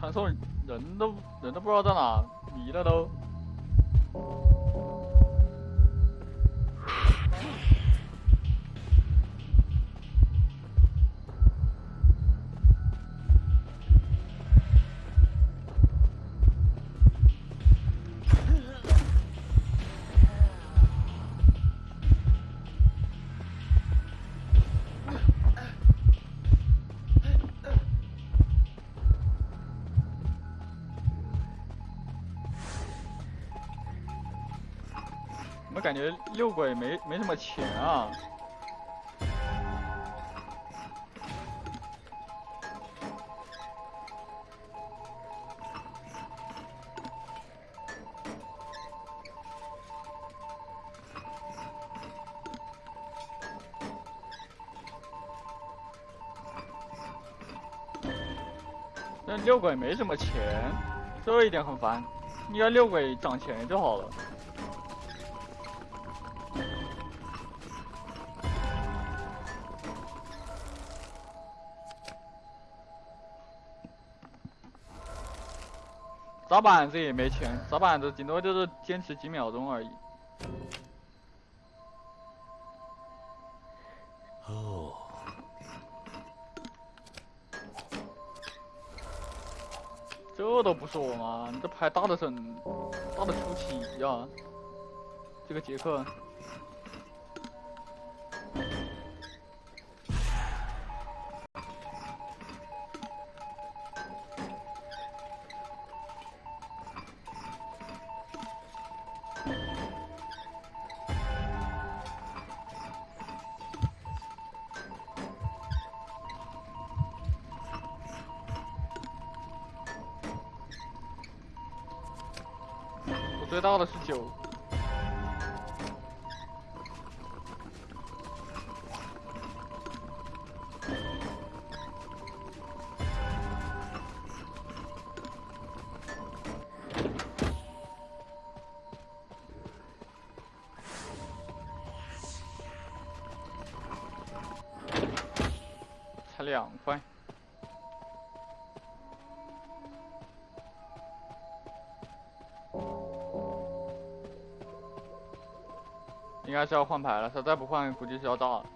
传送人都人都不知道在哪，迷了都。感觉六鬼没没什么钱啊。那六鬼没什么钱，这一点很烦。你要六鬼涨钱就好了。砸板子也没钱，砸板子顶多就是坚持几秒钟而已。哦，这都不是我吗？你这牌大的很，大的出奇呀！这个杰克。是要换牌了，他再不换，估计是要炸了。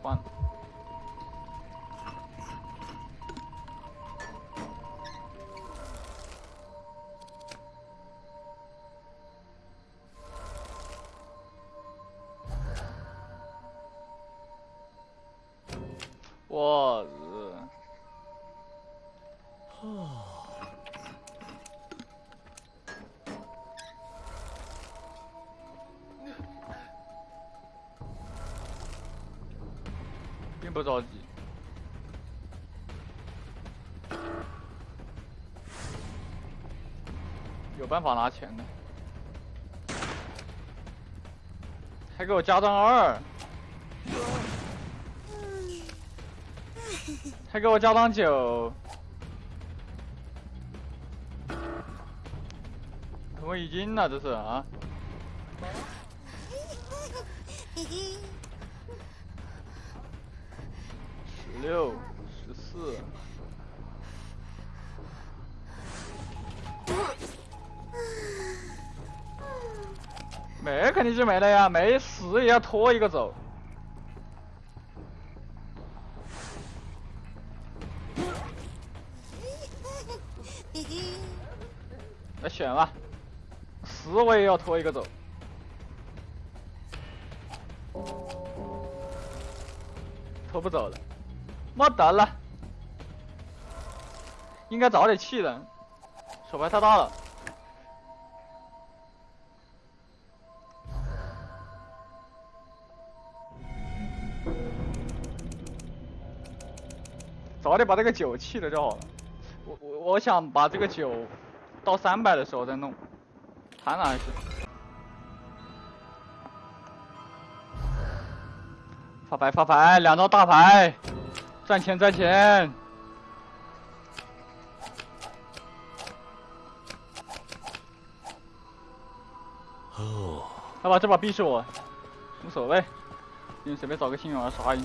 换。我不着急，有办法拿钱的，还给我加张二，还给我加张九，我已经了这是啊。六十四，没肯定就没了呀，没死也要拖一个走。来选吧，死我也要拖一个走。拖不走了。没得了，应该早点弃的，手牌太大了，早点把这个九弃了就好了。我我我想把这个九到三百的时候再弄，贪了还是？发牌发牌，两张大牌。赚钱赚钱！哦，好吧，这把币是我，无所谓，你随便找个幸运儿杀一。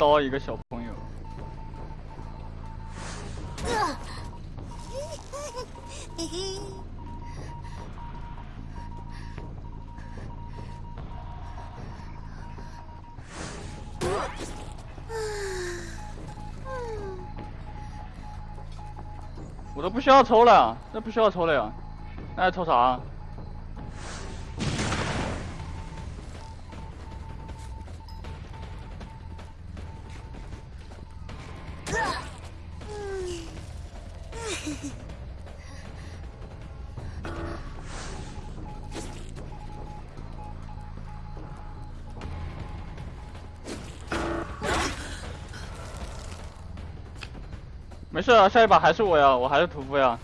刀一个小朋友。我都不需要抽了，那不需要抽了呀，那还抽啥？事啊，下一把还是我呀，我还是屠夫呀，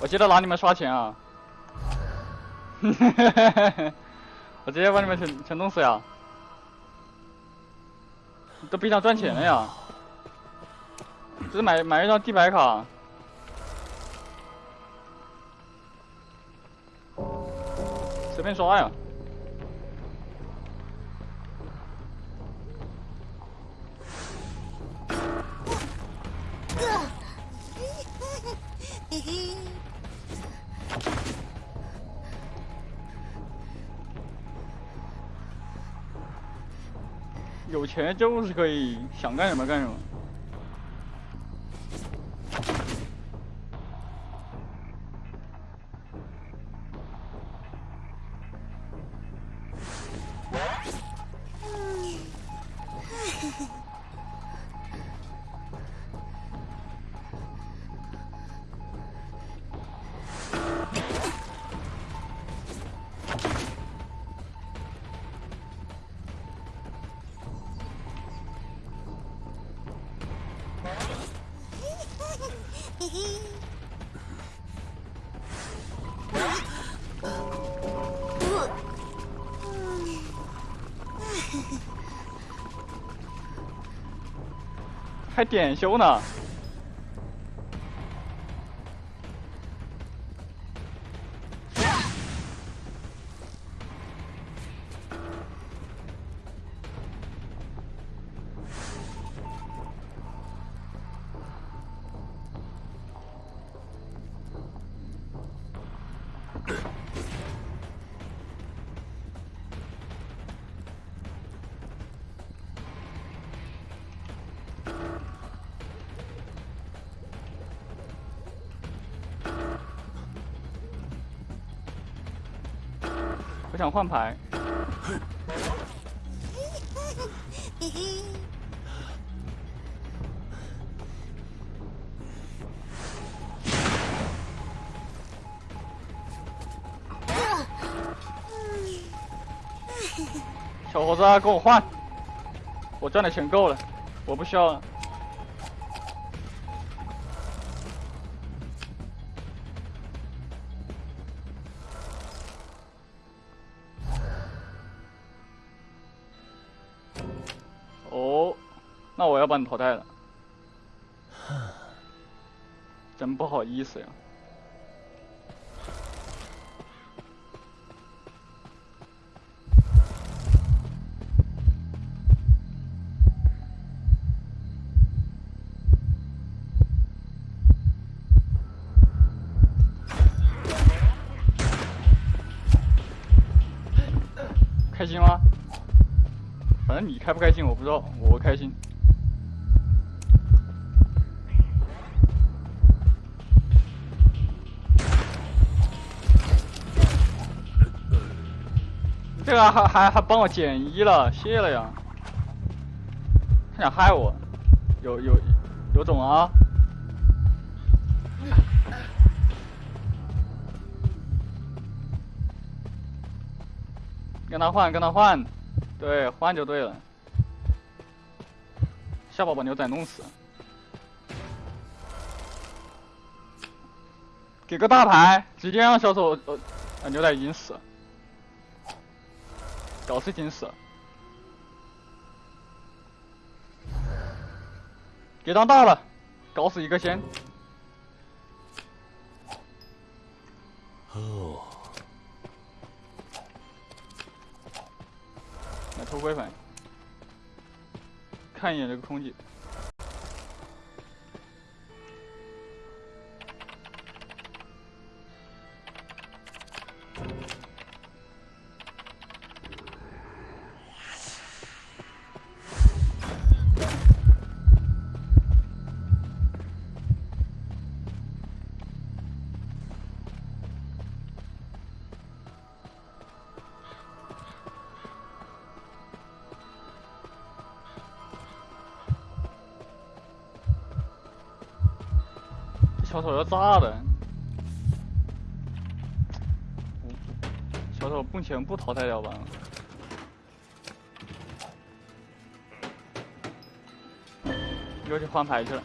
我记得拿你们刷钱啊。我直接把你们全全弄死呀！都比上赚钱了呀！只是买买一张地牌卡，随便刷呀。钱就是可以想干什么干什么。点修呢。想换牌。小伙子，跟我换，我赚的钱够了，我不需要了。把你淘汰了，真不好意思呀。开心吗？反正你开不开心我不知道，我个还还还帮我减一了，谢了呀！他想害我，有有有种啊！跟他换，跟他换，对，换就对了。下把把牛仔弄死，给个大牌，直接让小丑呃牛仔已经死了。搞事情死了，给当大了，搞死一个先。哦，来偷龟粉，看一眼这个空气。手要炸了！小丑目前不淘汰掉吧？又去换牌去了。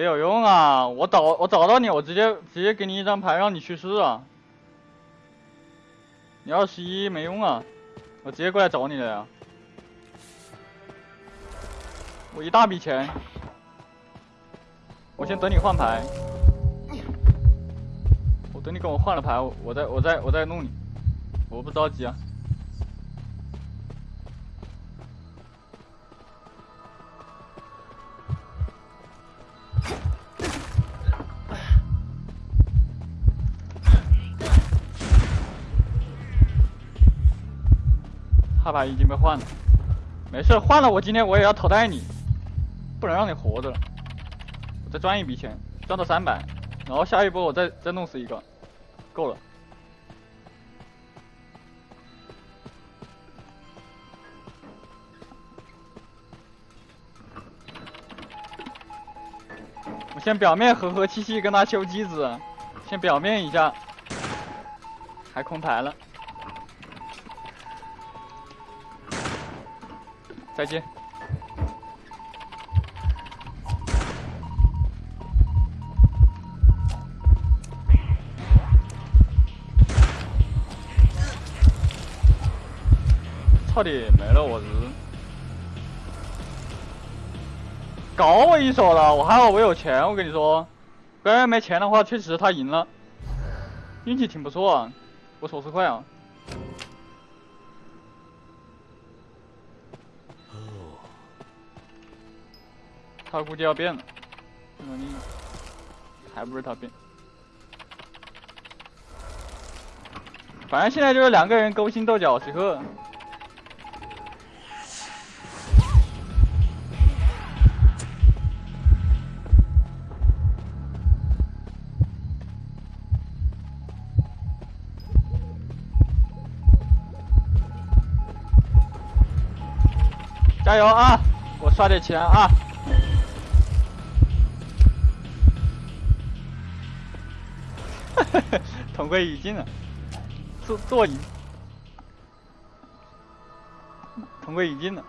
没有用啊！我找我找到你，我直接直接给你一张牌让你去世啊！你二十一没用啊，我直接过来找你了呀！我一大笔钱，我先等你换牌，我等你跟我换了牌，我再我再我再弄你，我不着急啊。卡牌已经被换了，没事，换了我今天我也要淘汰你，不能让你活着了。我再赚一笔钱，赚到三百，然后下一波我再再弄死一个，够了。我先表面和和气气跟他修机子，先表面一下，还空牌了。再见。操你没了我日！搞我一手了，我还好我有钱，我跟你说，不然没钱的话，确实他赢了，运气挺不错啊，我手速快啊。他估计要变了，嗯，还不是他变。反正现在就是两个人勾心斗角时刻。加油啊！我刷点钱啊！同归于尽了，做做赢，同归于尽了。